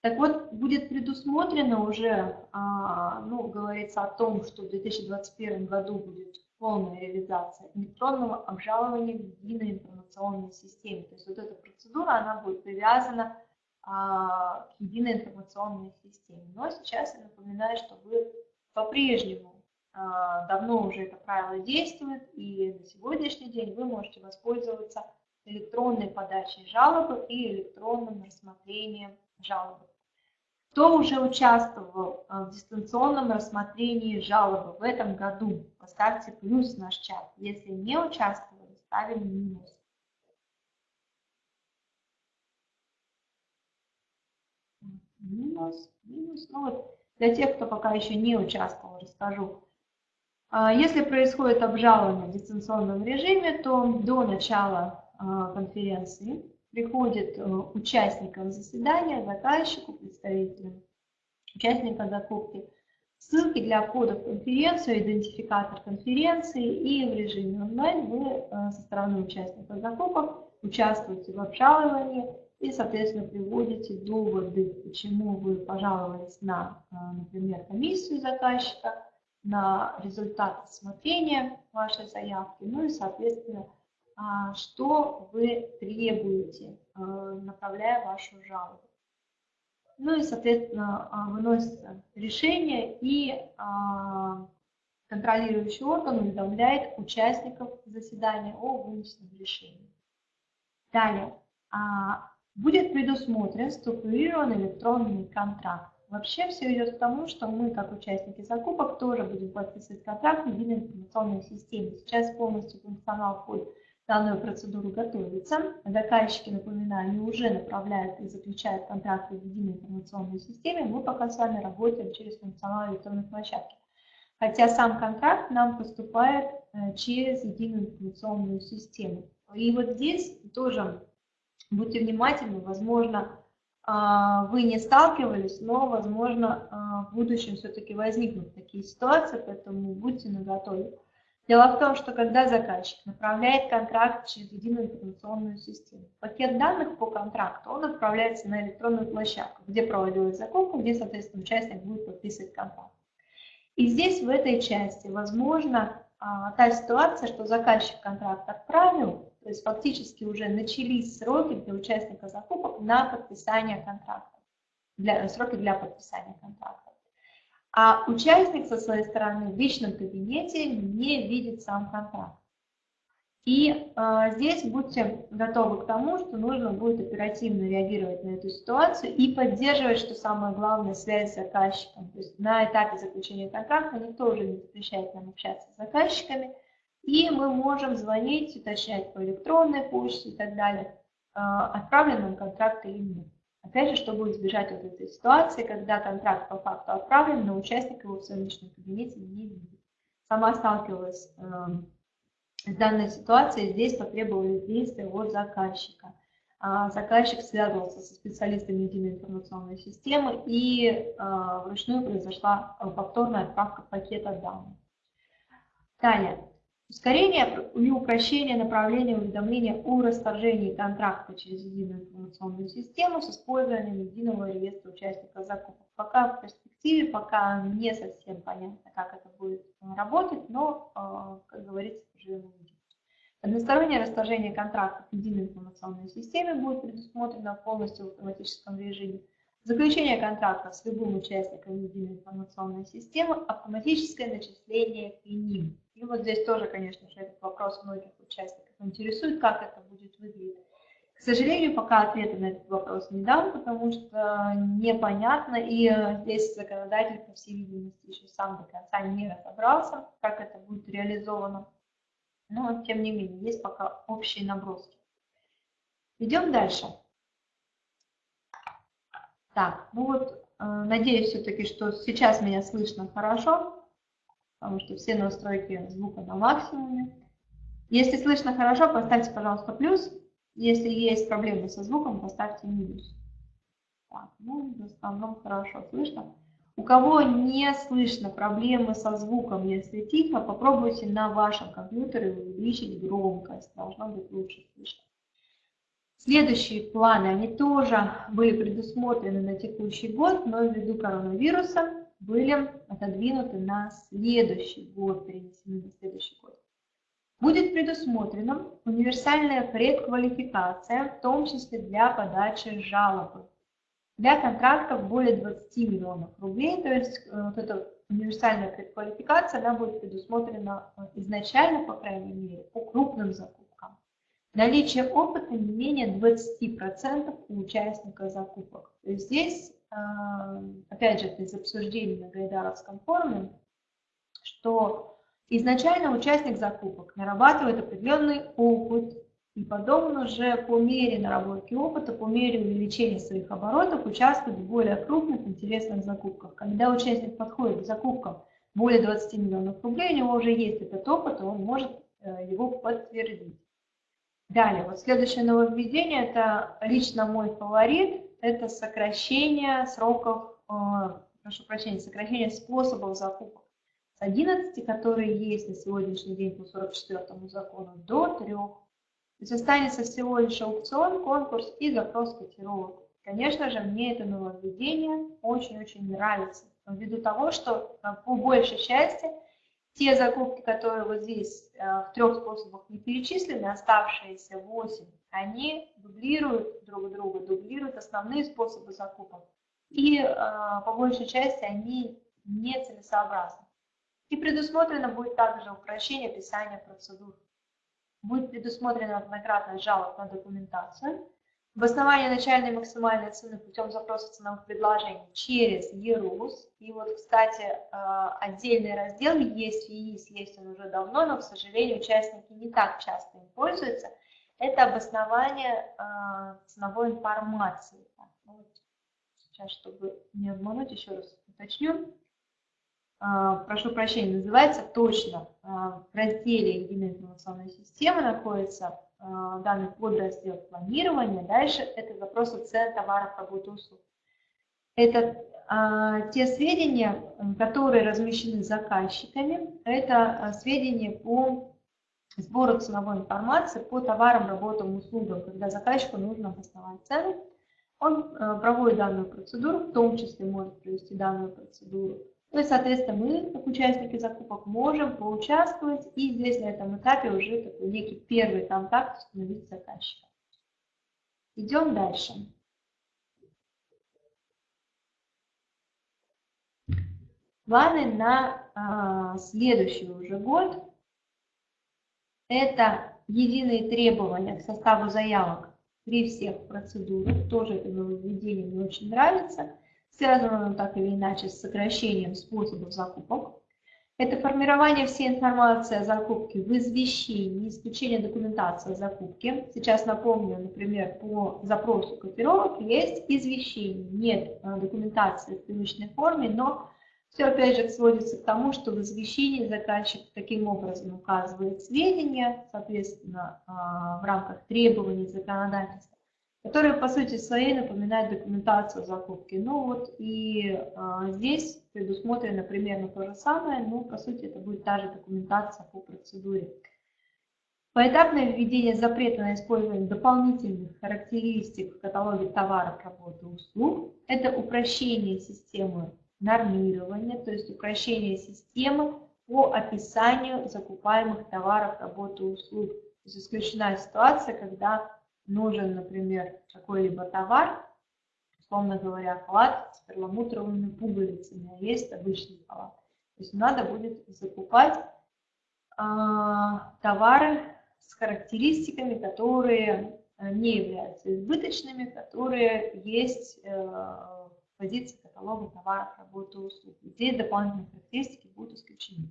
Так вот, будет предусмотрено уже, а, ну, говорится о том, что в 2021 году будет полная реализация электронного обжалования в единой информационной системе. То есть вот эта процедура, она будет привязана а, к единой информационной системе. Но сейчас я напоминаю, что вы по-прежнему а, давно уже это правило действует, и на сегодняшний день вы можете воспользоваться электронной подачей жалобы и электронным рассмотрением жалобы. Кто уже участвовал а, в дистанционном рассмотрении жалобы в этом году, поставьте плюс в наш чат. Если не участвовали, ставим минус. Минус, минус. Ну вот для тех, кто пока еще не участвовал, расскажу. А, если происходит обжалование в дистанционном режиме, то до начала а, конференции приходит э, участникам заседания, заказчику, представителям участника закупки, ссылки для входа в конференцию, идентификатор конференции и в режиме онлайн вы э, со стороны участника закупок участвуете в обжаловании и, соответственно, приводите доводы, почему вы пожаловались на, э, например, комиссию заказчика, на результат рассмотрения вашей заявки, ну и, соответственно, что вы требуете, а, направляя вашу жалобу. Ну и, соответственно, а, выносится решение, и контролирующий орган уведомляет участников заседания о вынесенном решении. Далее. Будет предусмотрен структурированный электронный контракт. Вообще все идет к тому, что мы, как участники закупок, тоже будем подписывать контракт в единой информационной системе. Сейчас полностью функционал входит данную процедуру готовится. Заказчики, напоминаю, уже направляют и заключают контракты в единой информационной системе. Мы пока с вами работаем через функционал электронной площадки. Хотя сам контракт нам поступает э, через единую информационную систему. И вот здесь тоже будьте внимательны, возможно, а, вы не сталкивались, но, возможно, а, в будущем все-таки возникнут такие ситуации, поэтому будьте наготове. Дело в том, что когда заказчик направляет контракт через единую информационную систему, пакет данных по контракту, он отправляется на электронную площадку, где проводилась закупка, где, соответственно, участник будет подписывать контракт. И здесь, в этой части, возможно а, та ситуация, что заказчик контракт отправил, то есть фактически уже начались сроки для участника закупок на подписание контракта, для, сроки для подписания контракта а участник со своей стороны в личном кабинете не видит сам контракт. И э, здесь будьте готовы к тому, что нужно будет оперативно реагировать на эту ситуацию и поддерживать, что самое главное, связь с заказчиком. То есть на этапе заключения контракта никто уже не запрещает нам общаться с заказчиками, и мы можем звонить, уточнять по электронной почте и так далее. отправлен он контракт или нет. Опять же, чтобы избежать вот этой ситуации, когда контракт по факту отправлен, но участник его в своем личном кабинете не видит. Сама сталкивалась э, с данной ситуацией, здесь потребовались действия от заказчика. А заказчик связывался со специалистами единой информационной системы и э, вручную произошла повторная отправка пакета данных. Далее. Ускорение или упрощение направления уведомления о расторжении контракта через единую информационную систему с использованием единого реестра участников закупок. Пока в перспективе, пока не совсем понятно, как это будет работать, но, э, как говорится, живем увидим. Одностороннее расторжение контракта в единой информационной системе будет предусмотрено полностью в автоматическом режиме. Заключение контракта с любым участником единой информационной системы, автоматическое начисление к ним. И вот здесь тоже, конечно же, этот вопрос многих участников интересует, как это будет выглядеть. К сожалению, пока ответа на этот вопрос не дам, потому что непонятно, и здесь законодатель, по всей видимости, еще сам до конца не разобрался, как это будет реализовано. Но, тем не менее, есть пока общие наброски. Идем дальше. Так, ну вот, э, надеюсь все-таки, что сейчас меня слышно хорошо потому что все настройки звука на максимуме. Если слышно хорошо, поставьте, пожалуйста, плюс. Если есть проблемы со звуком, поставьте минус. Так, ну, в основном хорошо слышно. У кого не слышно проблемы со звуком, если тихо, попробуйте на вашем компьютере увеличить громкость. Должно быть лучше слышно. Следующие планы, они тоже были предусмотрены на текущий год, но ввиду коронавируса были отодвинуты на следующий год, перенесены на следующий год. Будет предусмотрена универсальная предквалификация, в том числе для подачи жалобы. Для контрактов более 20 миллионов рублей, то есть э, вот эта универсальная предквалификация, она будет предусмотрена э, изначально, по крайней мере, по крупным закупкам. Наличие опыта не менее 20% у участника закупок. То есть здесь опять же, из обсуждений на Гайдаровском форуме, что изначально участник закупок нарабатывает определенный опыт, и потом уже по мере наработки опыта, по мере увеличения своих оборотов участвует в более крупных интересных закупках. Когда участник подходит к закупкам более 20 миллионов рублей, у него уже есть этот опыт, и он может э, его подтвердить. Далее, вот следующее нововведение, это лично мой фаворит, это сокращение сроков, э, прошу прощения, сокращение способов закупок с 11, которые есть на сегодняшний день по 44 закону, до 3. То есть останется всего лишь аукцион, конкурс и запрос котировок. Конечно же, мне это нововведение очень-очень нравится, ввиду того, что э, по большей части те закупки, которые вот здесь э, в трех способах не перечислены, оставшиеся 8, они дублируют друг друга, дублируют основные способы закупок. И э, по большей части они нецелесообразны. И предусмотрено будет также упрощение описания процедур. Будет предусмотрена однократность жалоб на документацию, обоснование начальной максимальной цены путем запроса ценовых предложений через ЕРУС. И вот, кстати, э, отдельный раздел есть ЕИС, есть он уже давно, но, к сожалению, участники не так часто им пользуются – это обоснование э, ценовой информации. Ну сейчас, чтобы не обмануть, еще раз уточню. Э, прошу прощения, называется точно в разделе «Единая информационная система» находится э, данный подраздел планирования. Дальше это запросы цен товаров, работы, услуг. Это э, те сведения, которые размещены заказчиками, это сведения по сбора ценовой информации по товарам, работам, услугам, когда заказчику нужно обосновать цены. Он э, проводит данную процедуру, в том числе может провести данную процедуру. Ну и, соответственно, мы, как участники закупок, можем поучаствовать и здесь на этом этапе уже такой некий первый контакт установить с заказчиком. Идем дальше. Планы на а, следующий уже год это единые требования к составу заявок при всех процедурах. Тоже это нововведение мне очень нравится. Связано так или иначе с сокращением способов закупок. Это формирование всей информации о закупке в извещении, исключение документации о закупке. Сейчас напомню, например, по запросу котировок есть извещение, нет э, документации в привычной форме, но все опять же сводится к тому, что в извещении заказчик таким образом указывает сведения, соответственно, а, в рамках требований законодательства, которые по сути своей напоминают документацию закупки. Ну вот и а, здесь предусмотрено примерно то же самое, но по сути это будет та же документация по процедуре. Поэтапное введение запрета на использование дополнительных характеристик в каталоге товаров, работы услуг – это упрощение системы нормирования, то есть упрощение системы по описанию закупаемых товаров, работы услуг. То есть исключена ситуация, когда нужен, например, какой-либо товар, условно говоря, халат с перламутровыми пуговицами, а есть обычный халат. То есть надо будет закупать э, товары с характеристиками, которые не являются избыточными, которые есть э, позиции каталога товаров, работы, услуг. Здесь дополнительные характеристики будут исключены.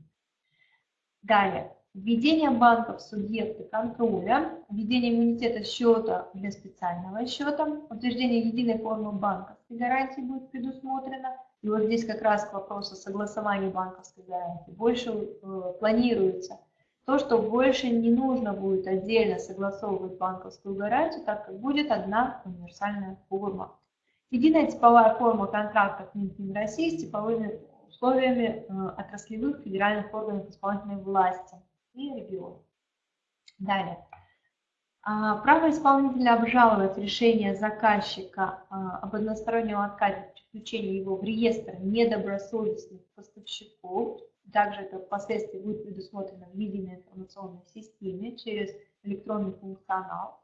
Далее. Введение банков в субъекты контроля, введение иммунитета счета для специального счета, утверждение единой формы банковской гарантии будет предусмотрено. И вот здесь как раз к вопросу согласования банковской гарантии больше э, планируется то, что больше не нужно будет отдельно согласовывать банковскую гарантию, так как будет одна универсальная форма. Единая типовая форма контрактов Минфин России с типовыми условиями э, отраслевых федеральных органов исполнительной власти и регионов. Далее. А, право исполнителя обжаловать решение заказчика а, об одностороннем отказе при включении его в реестр недобросовестных поставщиков. Также это впоследствии будет предусмотрено в единой информационной системе через электронный функционал.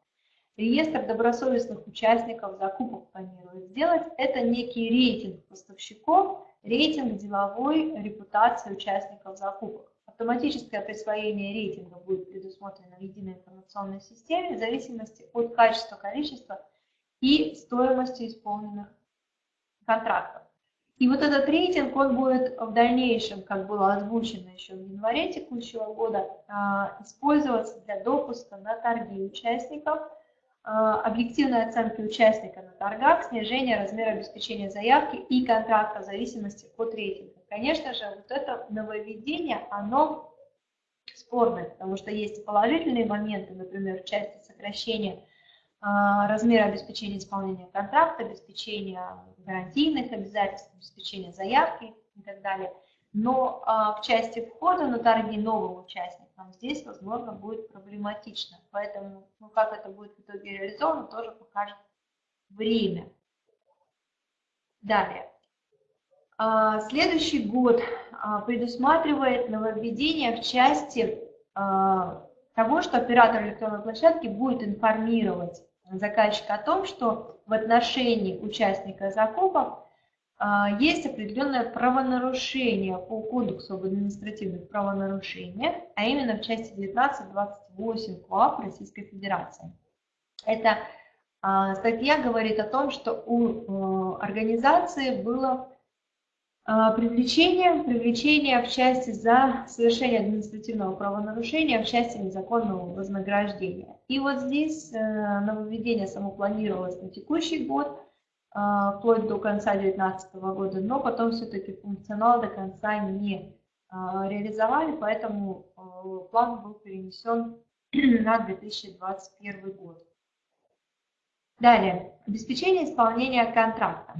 Реестр добросовестных участников закупок планирует сделать. Это некий рейтинг поставщиков, рейтинг деловой репутации участников закупок. Автоматическое присвоение рейтинга будет предусмотрено в единой информационной системе в зависимости от качества, количества и стоимости исполненных контрактов. И вот этот рейтинг, он будет в дальнейшем, как было озвучено еще в январе текущего года, а, использоваться для допуска на торги участников – объективной оценки участника на торгах, снижение размера обеспечения заявки и контракта в зависимости от рейтинга. Конечно же, вот это нововведение, оно спорное, потому что есть положительные моменты, например, в части сокращения а, размера обеспечения исполнения контракта, обеспечения гарантийных обязательств, обеспечения заявки и так далее. Но а, в части входа на торги новым участникам здесь, возможно, будет проблематично. Поэтому, ну, как это будет в итоге реализовано, тоже покажет время. Далее. А, следующий год а, предусматривает нововведение в части а, того, что оператор электронной площадки будет информировать заказчика о том, что в отношении участника закупок есть определенное правонарушение по Кодексу об административных правонарушениях, а именно в части 19.28 КОАП Российской Федерации. Эта а, статья говорит о том, что у организации было а, привлечение, привлечение в части за совершение административного правонарушения в части незаконного вознаграждения. И вот здесь э, нововведение само планировалось на текущий год – а, вплоть до конца 2019 года, но потом все-таки функционал до конца не а, реализовали, поэтому а, план был перенесен на 2021 год. Далее, обеспечение исполнения контракта.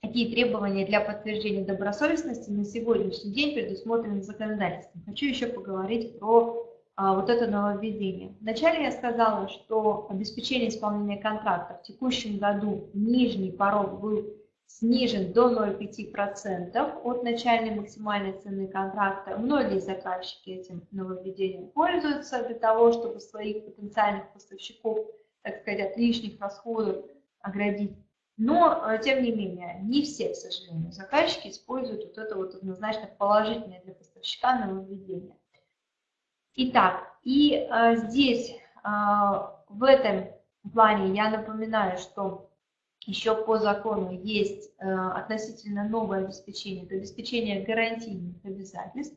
Какие требования для подтверждения добросовестности на сегодняшний день предусмотрены законодательством? Хочу еще поговорить про а, вот это нововведение. Вначале я сказала, что обеспечение исполнения контракта в текущем году нижний порог был снижен до 0,5% от начальной максимальной цены контракта. Многие заказчики этим нововведением пользуются для того, чтобы своих потенциальных поставщиков, так сказать, от лишних расходов оградить. Но, э, тем не менее, не все, к сожалению, заказчики используют вот это вот однозначно положительное для поставщика нововведение. Итак, и э, здесь э, в этом плане я напоминаю, что еще по закону есть э, относительно новое обеспечение, это обеспечение гарантийных обязательств,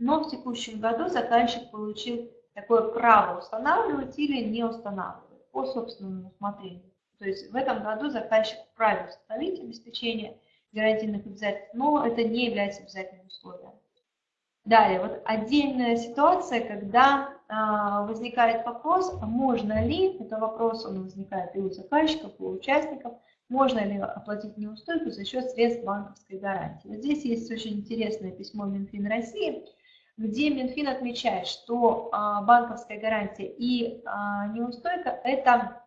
но в текущем году заказчик получил такое право устанавливать или не устанавливать по собственному усмотрению. То есть в этом году заказчик вправе установить обеспечение гарантийных обязательств, но это не является обязательным условием. Далее, вот отдельная ситуация, когда а, возникает вопрос, а можно ли, это вопрос, он возникает и у заказчиков, и у участников, можно ли оплатить неустойку за счет средств банковской гарантии. Вот здесь есть очень интересное письмо Минфин России, где Минфин отмечает, что а, банковская гарантия и а, неустойка – это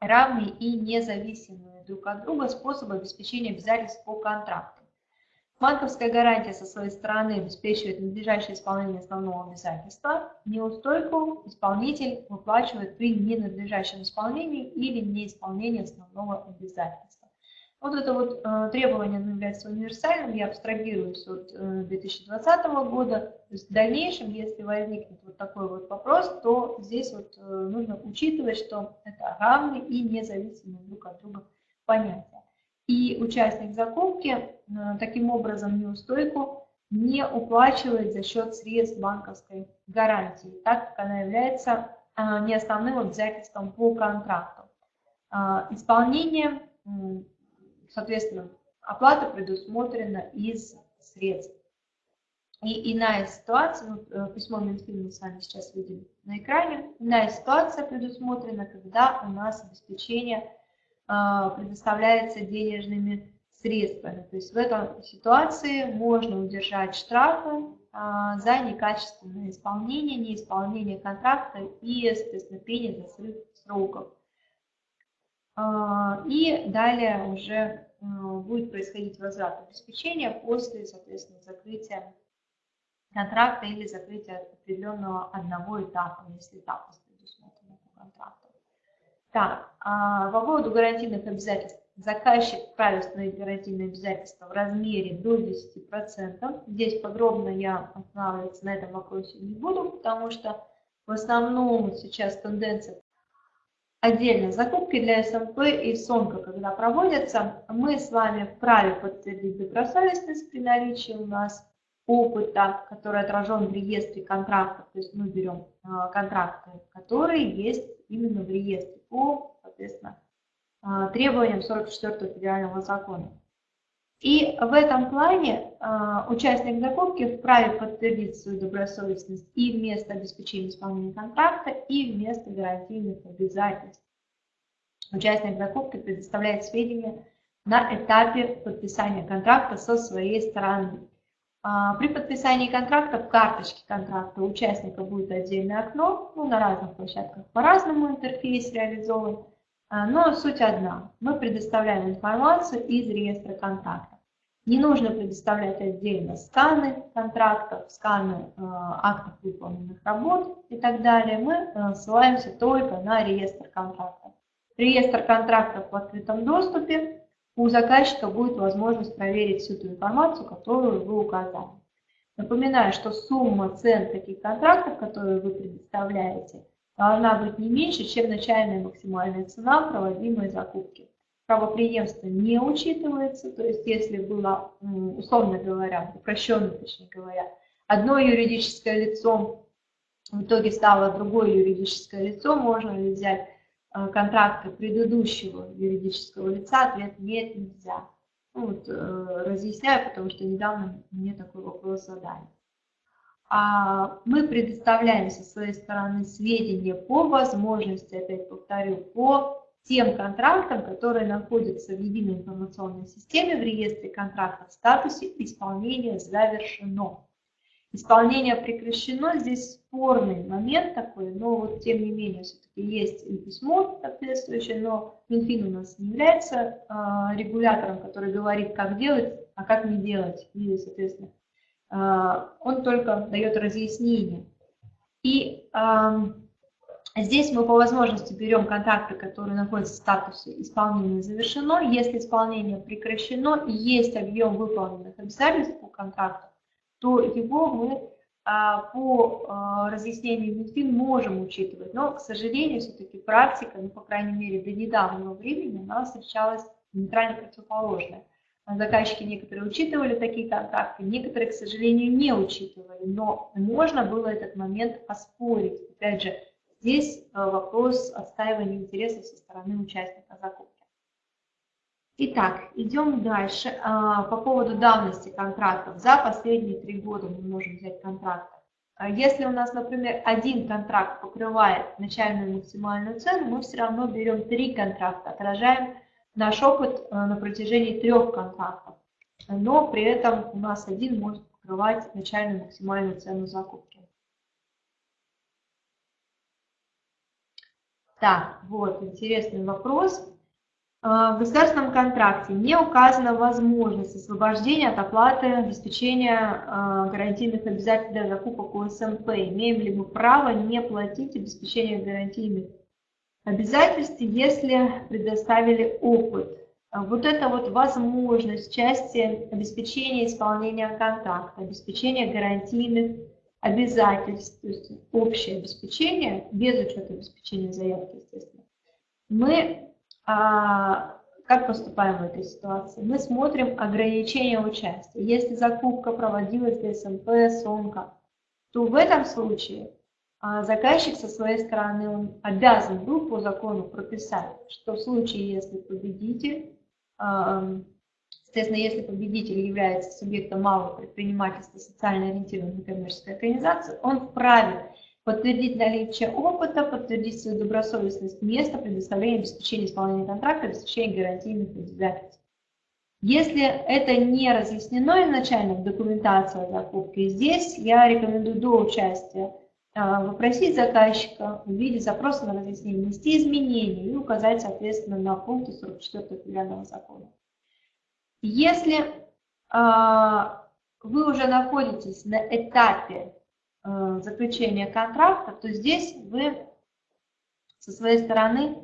равные и независимые друг от друга способы обеспечения обязательств по контракту. Банковская гарантия со своей стороны обеспечивает надлежащее исполнение основного обязательства. Неустойку исполнитель выплачивает при ненадлежащем исполнении или неисполнении основного обязательства. Вот это вот э, требование является универсальным, я абстрагируюсь от э, 2020 года. То есть в дальнейшем, если возникнет вот такой вот вопрос, то здесь вот э, нужно учитывать, что это равные и независимые друг от друга понятия. И участник закупки э, таким образом неустойку не уплачивает за счет средств банковской гарантии, так как она является э, не основным обязательством по контракту. Э, исполнение, соответственно, оплата предусмотрена из средств. И иная ситуация, письмо Минфина мы с вами сейчас видим на экране, иная ситуация предусмотрена, когда у нас обеспечение предоставляется денежными средствами. То есть в этой ситуации можно удержать штрафы а, за некачественное исполнение, неисполнение контракта и, соответственно, пение за сроков. А, и далее уже будет происходить возврат обеспечения после, соответственно, закрытия контракта или закрытия определенного одного этапа, если этап предусмотрен по контракту. Так, а по поводу гарантийных обязательств. Заказчик вправе гарантийные обязательства в размере до 10%. Здесь подробно я останавливаться на этом вопросе не буду, потому что в основном сейчас тенденция отдельно закупки для СМП и СОНКа, когда проводятся, мы с вами вправе подтвердить добросовестность при наличии у нас опыта, который отражен в реестре контрактов, то есть мы берем а, контракты, которые есть именно в реестре по, соответственно, а, требованиям 44 федерального закона. И в этом плане а, участник закупки вправе подтвердить свою добросовестность и вместо обеспечения исполнения контракта, и вместо гарантийных обязательств. Участник закупки предоставляет сведения на этапе подписания контракта со своей стороны. А, при подписании контракта в карточке контракта участника будет отдельное окно, ну, на разных площадках по-разному интерфейс реализован, а, но суть одна. Мы предоставляем информацию из реестра контракта. Не нужно предоставлять отдельно сканы контрактов, сканы э, актов выполненных работ и так далее. Мы ссылаемся только на реестр контрактов. Реестр контрактов в открытом доступе у заказчика будет возможность проверить всю ту информацию, которую вы указали. Напоминаю, что сумма цен таких контрактов, которые вы предоставляете, должна быть не меньше, чем начальная максимальная цена проводимой закупки. Правоприемство не учитывается, то есть если было, условно говоря, упрощенно, точнее говоря, одно юридическое лицо в итоге стало другое юридическое лицо, можно ли взять контракта предыдущего юридического лица, ответ нет, нельзя. Ну, вот, э, разъясняю, потому что недавно мне такой вопрос задали. А мы предоставляем со своей стороны сведения по возможности, опять повторю, по тем контрактам, которые находятся в единой информационной системе в реестре контрактов в статусе исполнения завершено. Исполнение прекращено, здесь спорный момент такой, но вот тем не менее все-таки есть письмо соответствующее, но Минфин у нас не является э, регулятором, который говорит, как делать, а как не делать. И, соответственно, э, он только дает разъяснение. И э, здесь мы по возможности берем контракты, которые находятся в статусе исполнения завершено. Если исполнение прекращено, есть объем выполненных обязательств по контракту, то его мы а, по а, разъяснению Минфин можем учитывать, но, к сожалению, все-таки практика, ну, по крайней мере, до недавнего времени, она встречалась нейтрально противоположная. Заказчики некоторые учитывали такие контракты, некоторые, к сожалению, не учитывали, но можно было этот момент оспорить. Опять же, здесь а, вопрос отстаивания интересов со стороны участника закупки. Итак, идем дальше. А, по поводу давности контрактов. За последние три года мы можем взять контракты. А если у нас, например, один контракт покрывает начальную максимальную цену, мы все равно берем три контракта, отражаем наш опыт э, на протяжении трех контрактов. Но при этом у нас один может покрывать начальную максимальную цену закупки. Так, вот, интересный вопрос. А, в государственном контракте не указана возможность освобождения от оплаты обеспечения а, гарантийных обязательств для закупок УСМП. Имеем ли мы право не платить обеспечение гарантийных обязательств, если предоставили опыт? А вот это вот возможность части обеспечения исполнения контракта, обеспечения гарантийных обязательств, то есть общее обеспечение, без учета обеспечения заявки, естественно, мы как поступаем в этой ситуации? Мы смотрим ограничения участия. Если закупка проводилась для СМП, СОНКа, то в этом случае а, заказчик со своей стороны он обязан был по закону прописать, что в случае, если победитель, а, соответственно, если победитель является субъектом малого предпринимательства, социально ориентированной коммерческой организации, он вправе подтвердить наличие опыта, подтвердить свою добросовестность места, предоставления обеспечения исполнения контракта, обеспечения гарантийных обязательств. Если это не разъяснено изначально в документации о закупке, здесь я рекомендую до участия а, попросить заказчика в виде запроса на разъяснение внести изменения и указать, соответственно, на пункты 44 федерального закона. Если а, вы уже находитесь на этапе заключения контракта, то здесь вы со своей стороны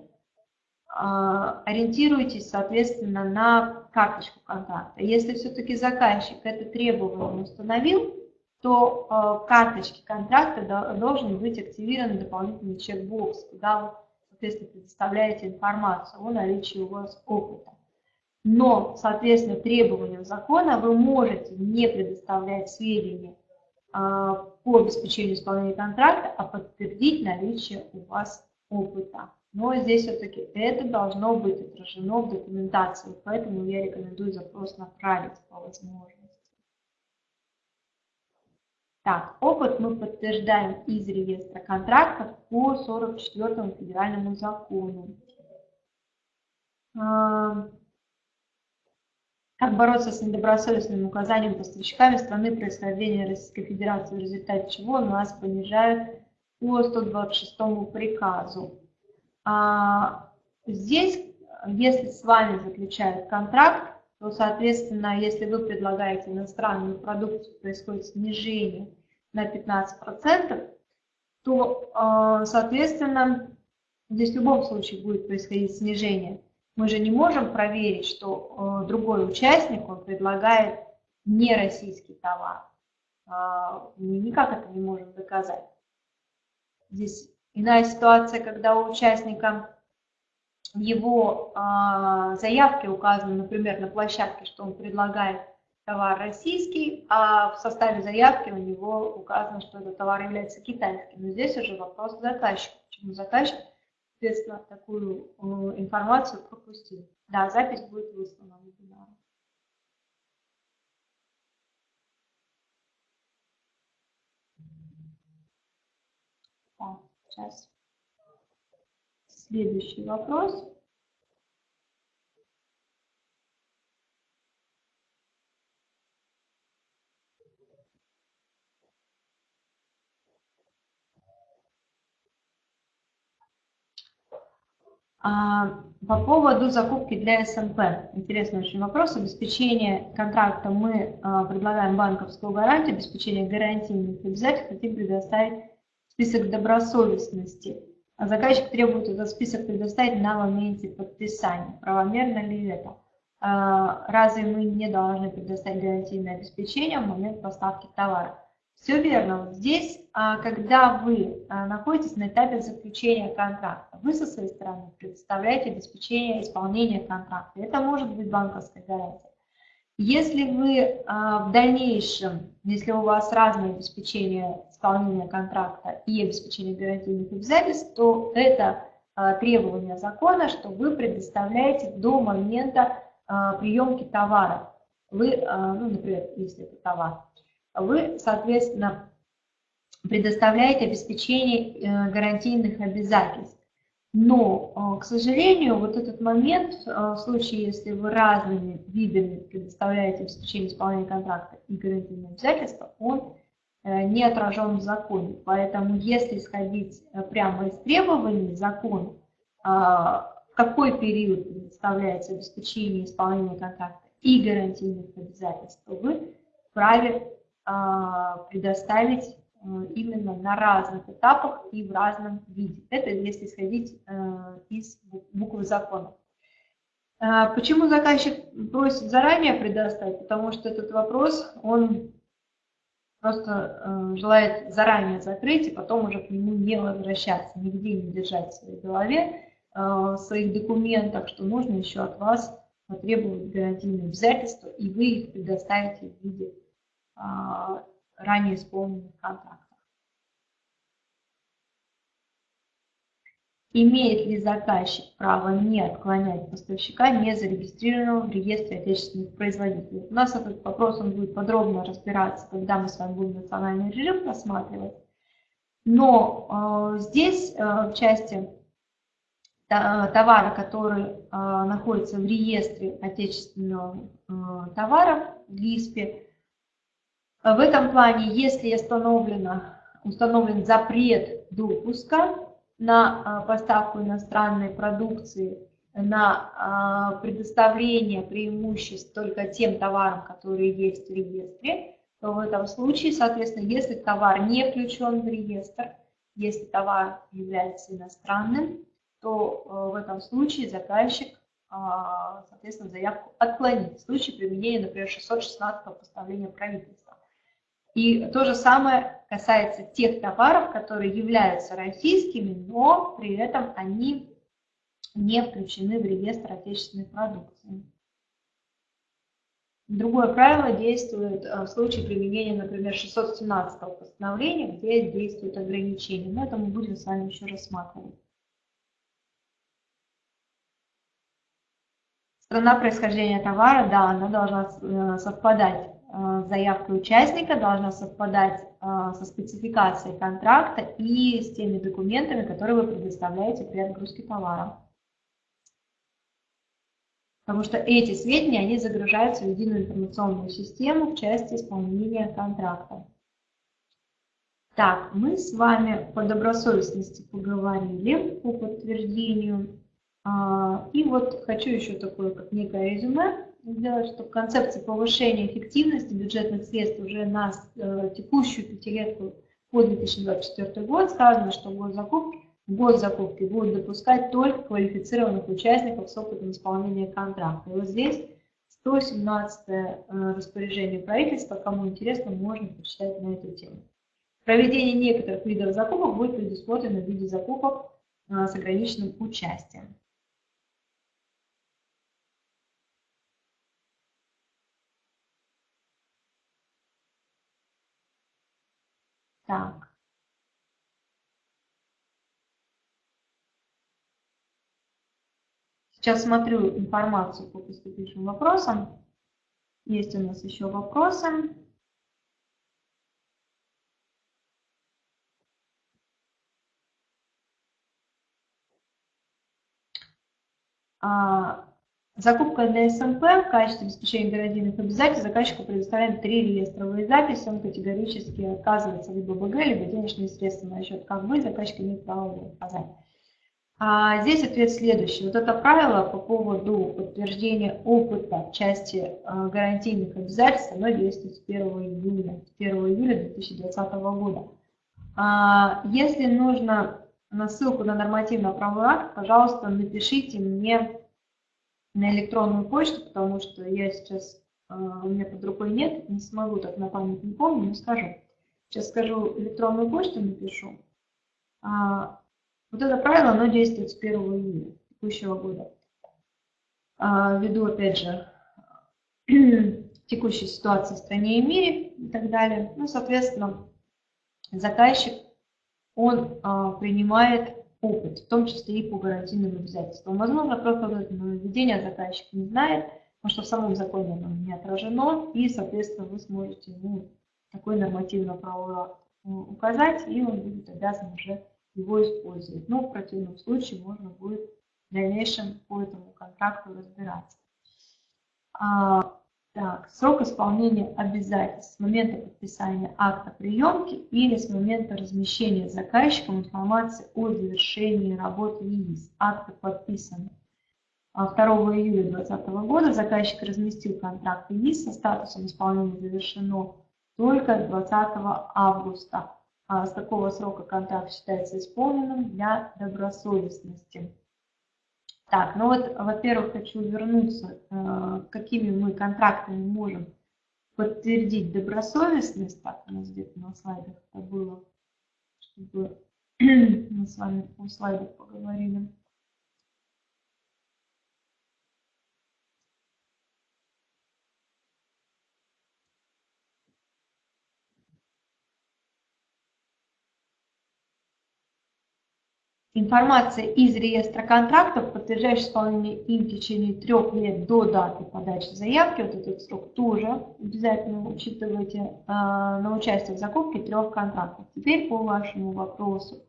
а, ориентируетесь, соответственно, на карточку контракта. Если все-таки заказчик это требование установил, то в э, карточке контракта должен быть активирован дополнительный чекбокс, куда вы, соответственно, предоставляете информацию о наличии у вас опыта. Но, соответственно, требованиям закона вы можете не предоставлять сведения по обеспечению исполнения контракта, а подтвердить наличие у вас опыта. Но здесь все-таки это должно быть отражено в документации, поэтому я рекомендую запрос направить по возможности. Так, опыт мы подтверждаем из реестра контрактов по 44 федеральному закону. Как бороться с недобросовестным указанием поставщиками страны происхождения Российской Федерации, в результате чего нас понижают по 126 приказу. А, здесь, если с вами заключают контракт, то, соответственно, если вы предлагаете иностранную продукцию, происходит снижение на 15%, то, а, соответственно, здесь в любом случае будет происходить снижение мы же не можем проверить, что э, другой участник, он предлагает не российский товар. Э, мы никак это не можем доказать. Здесь иная ситуация, когда у участника в его э, заявке указано, например, на площадке, что он предлагает товар российский, а в составе заявки у него указано, что этот товар является китайским. Но здесь уже вопрос заказчика. Почему заказчик соответственно, такую э, информацию пропустил. Да, запись будет выслана в вебинар. Так, сейчас. Следующий вопрос. А, по поводу закупки для СМП. Интересный очень вопрос. Обеспечение контракта мы а, предлагаем банковскую гарантию, обеспечение гарантийных обязательств, хотим предоставить список добросовестности. А заказчик требует этот список предоставить на моменте подписания. Правомерно ли это? Разве мы не должны предоставить гарантийное обеспечение в момент поставки товара? Все верно. Вот здесь, а, когда вы а, находитесь на этапе заключения контракта, вы со своей стороны предоставляете обеспечение исполнения контракта. Это может быть банковская гарантия. Если вы а, в дальнейшем, если у вас разное обеспечение исполнения контракта и обеспечение гарантийных обязательств, то это требование закона, что вы предоставляете до момента приемки товара. Вы, ну, например, если это товар, вы, соответственно, предоставляете обеспечение э, гарантийных обязательств. Но, э, к сожалению, вот этот момент, э, в случае, если вы разными видами предоставляете обеспечение исполнения контракта и гарантийные обязательства, он не отражен в законе. Поэтому, если исходить прямо из требований закона, в какой период предоставляется обеспечение исполнения контракта и гарантийных обязательств, вы вправе а, предоставить э, именно на разных этапах и в разном виде. Это если исходить э, из буквы закона. А, почему заказчик просит заранее предоставить? Потому что этот вопрос, он просто э, желает заранее закрыть и потом уже к нему не возвращаться, нигде не держать в своей голове, в своих документах, что нужно еще от вас потребовать гарантийные обязательства, и вы их предоставите в виде а, ранее исполненных контрактов. Имеет ли заказчик право не отклонять поставщика, не зарегистрированного в реестре отечественных производителей? У нас этот вопрос он будет подробно разбираться, когда мы с вами будем национальный режим рассматривать. Но э, здесь, э, в части товара, который э, находится в реестре отечественного э, товара, в ЛИСПе, в этом плане, если установлено, установлен запрет допуска на а, поставку иностранной продукции, на а, предоставление преимуществ только тем товарам, которые есть в реестре, то в этом случае, соответственно, если товар не включен в реестр, если товар является иностранным, то а, в этом случае заказчик, соответственно, заявку отклонит в случае применения, например, 616 постановления правительства. И то же самое касается тех товаров, которые являются российскими, но при этом они не включены в реестр отечественной продукции. Другое правило действует э, в случае применения, например, 617 постановления, где действуют ограничения. Но это мы будем с вами еще рассматривать. Страна происхождения товара, да, она должна э, совпадать заявка участника должна совпадать э, со спецификацией контракта и с теми документами, которые вы предоставляете при отгрузке товара. Потому что эти сведения, они загружаются в единую информационную систему в части исполнения контракта. Так, мы с вами по добросовестности поговорили по подтверждению. А, и вот хочу еще такое, как некое резюме сделать, что в концепции повышения эффективности бюджетных средств уже на э, текущую пятилетку по 2024 год сказано, что госзакупки, госзакупки будут допускать только квалифицированных участников с опытом исполнения контракта. И вот здесь 117 э, распоряжение правительства, кому интересно, можно почитать на эту тему. Проведение некоторых видов закупок будет предусмотрено в виде закупок э, с ограниченным участием. Так. Сейчас смотрю информацию по поступившим вопросам. Есть у нас еще вопросы. А, Закупка для СМП в качестве обеспечения гарантийных обязательств заказчику предоставляем три реестровые записи. Он категорически отказывается либо БГ, либо денежные средства на счет как бы, заказчик имеет право указать. А здесь ответ следующий. Вот это правило по поводу подтверждения опыта в части а, гарантийных обязательств, оно действует с 1 июля, с 1 июля 2020 года. А, если нужно на ссылку на нормативно-правовой акт, пожалуйста, напишите мне на электронную почту, потому что я сейчас, а, у меня под рукой нет, не смогу так на память не помню, но скажу. Сейчас скажу, электронную почту напишу. А, вот это правило, оно действует с 1 июля текущего года. А, ввиду, опять же, текущей ситуации в стране и мире и так далее. Ну, соответственно, заказчик, он принимает опыт, в том числе и по гарантийным обязательствам. Возможно, просто нововведение заказчик не знает, потому что в самом законе оно не отражено, и, соответственно, вы сможете ему такой нормативно-правовой акт указать, и он будет обязан уже его использовать. Но в противном случае можно будет в дальнейшем по этому контракту разбираться. А, так, срок исполнения обязательств с момента подписания акта приемки или с момента размещения заказчиком информации о завершении работы ЕИС. Акты подписаны 2 июля 2020 года. Заказчик разместил контракт ЕИС со статусом исполнения завершено только 20 августа. А с такого срока контракт считается исполненным для добросовестности. Так, ну вот, во-первых, хочу вернуться, э, какими мы контрактами можем подтвердить добросовестность. Так, у нас где-то на слайдах это было, чтобы мы с вами по слайдах поговорили. Информация из реестра контрактов, подтверждающая исполнение им в течение трех лет до даты подачи заявки, вот этот срок тоже обязательно учитывайте э, на участие в закупке трех контрактов. Теперь по вашему вопросу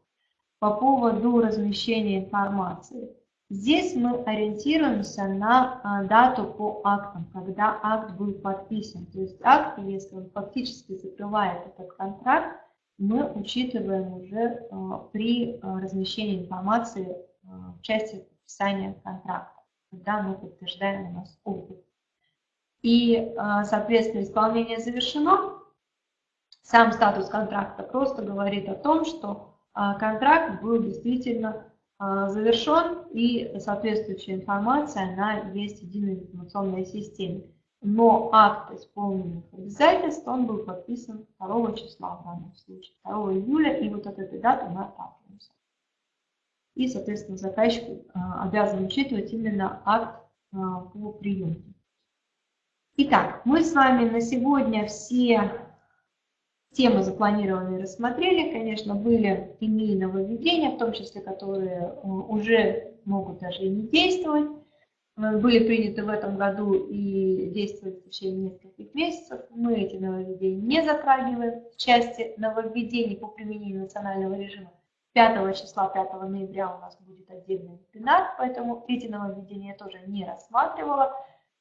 по поводу размещения информации. Здесь мы ориентируемся на э, дату по актам, когда акт был подписан. То есть акт, если он фактически закрывает этот контракт, мы учитываем уже э, при э, размещении информации э, в части подписания контракта, когда мы подтверждаем у нас опыт. И, соответственно, исполнение завершено. Сам статус контракта просто говорит о том, что контракт был действительно завершен и соответствующая информация, она есть в единой информационной системе но акт исполненных обязательств, он был подписан 2 числа в данном случае, 2 июля, и вот от этой даты мы отталкиваемся. И, соответственно, заказчик а, обязан учитывать именно акт а, по приемке. Итак, мы с вами на сегодня все темы запланированные рассмотрели. Конечно, были иные нововведения, в том числе, которые а, уже могут даже и не действовать. Были приняты в этом году и действуют в течение нескольких месяцев. Мы эти нововведения не затрагиваем. В части нововведений по применению национального режима 5 числа, 5 ноября у нас будет отдельный вебинар, поэтому эти нововведения я тоже не рассматривала,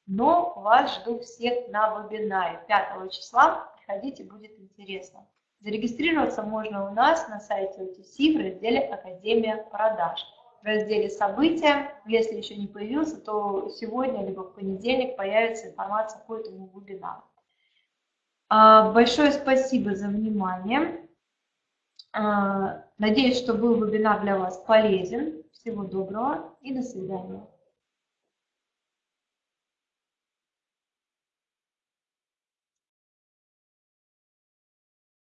но вас жду всех на вебинаре 5 числа. Приходите, будет интересно. Зарегистрироваться можно у нас на сайте OTC в разделе «Академия продаж» разделе «События». Если еще не появился, то сегодня либо в понедельник появится информация по этому вебинару. А, большое спасибо за внимание. А, надеюсь, что был вебинар для вас полезен. Всего доброго и до свидания.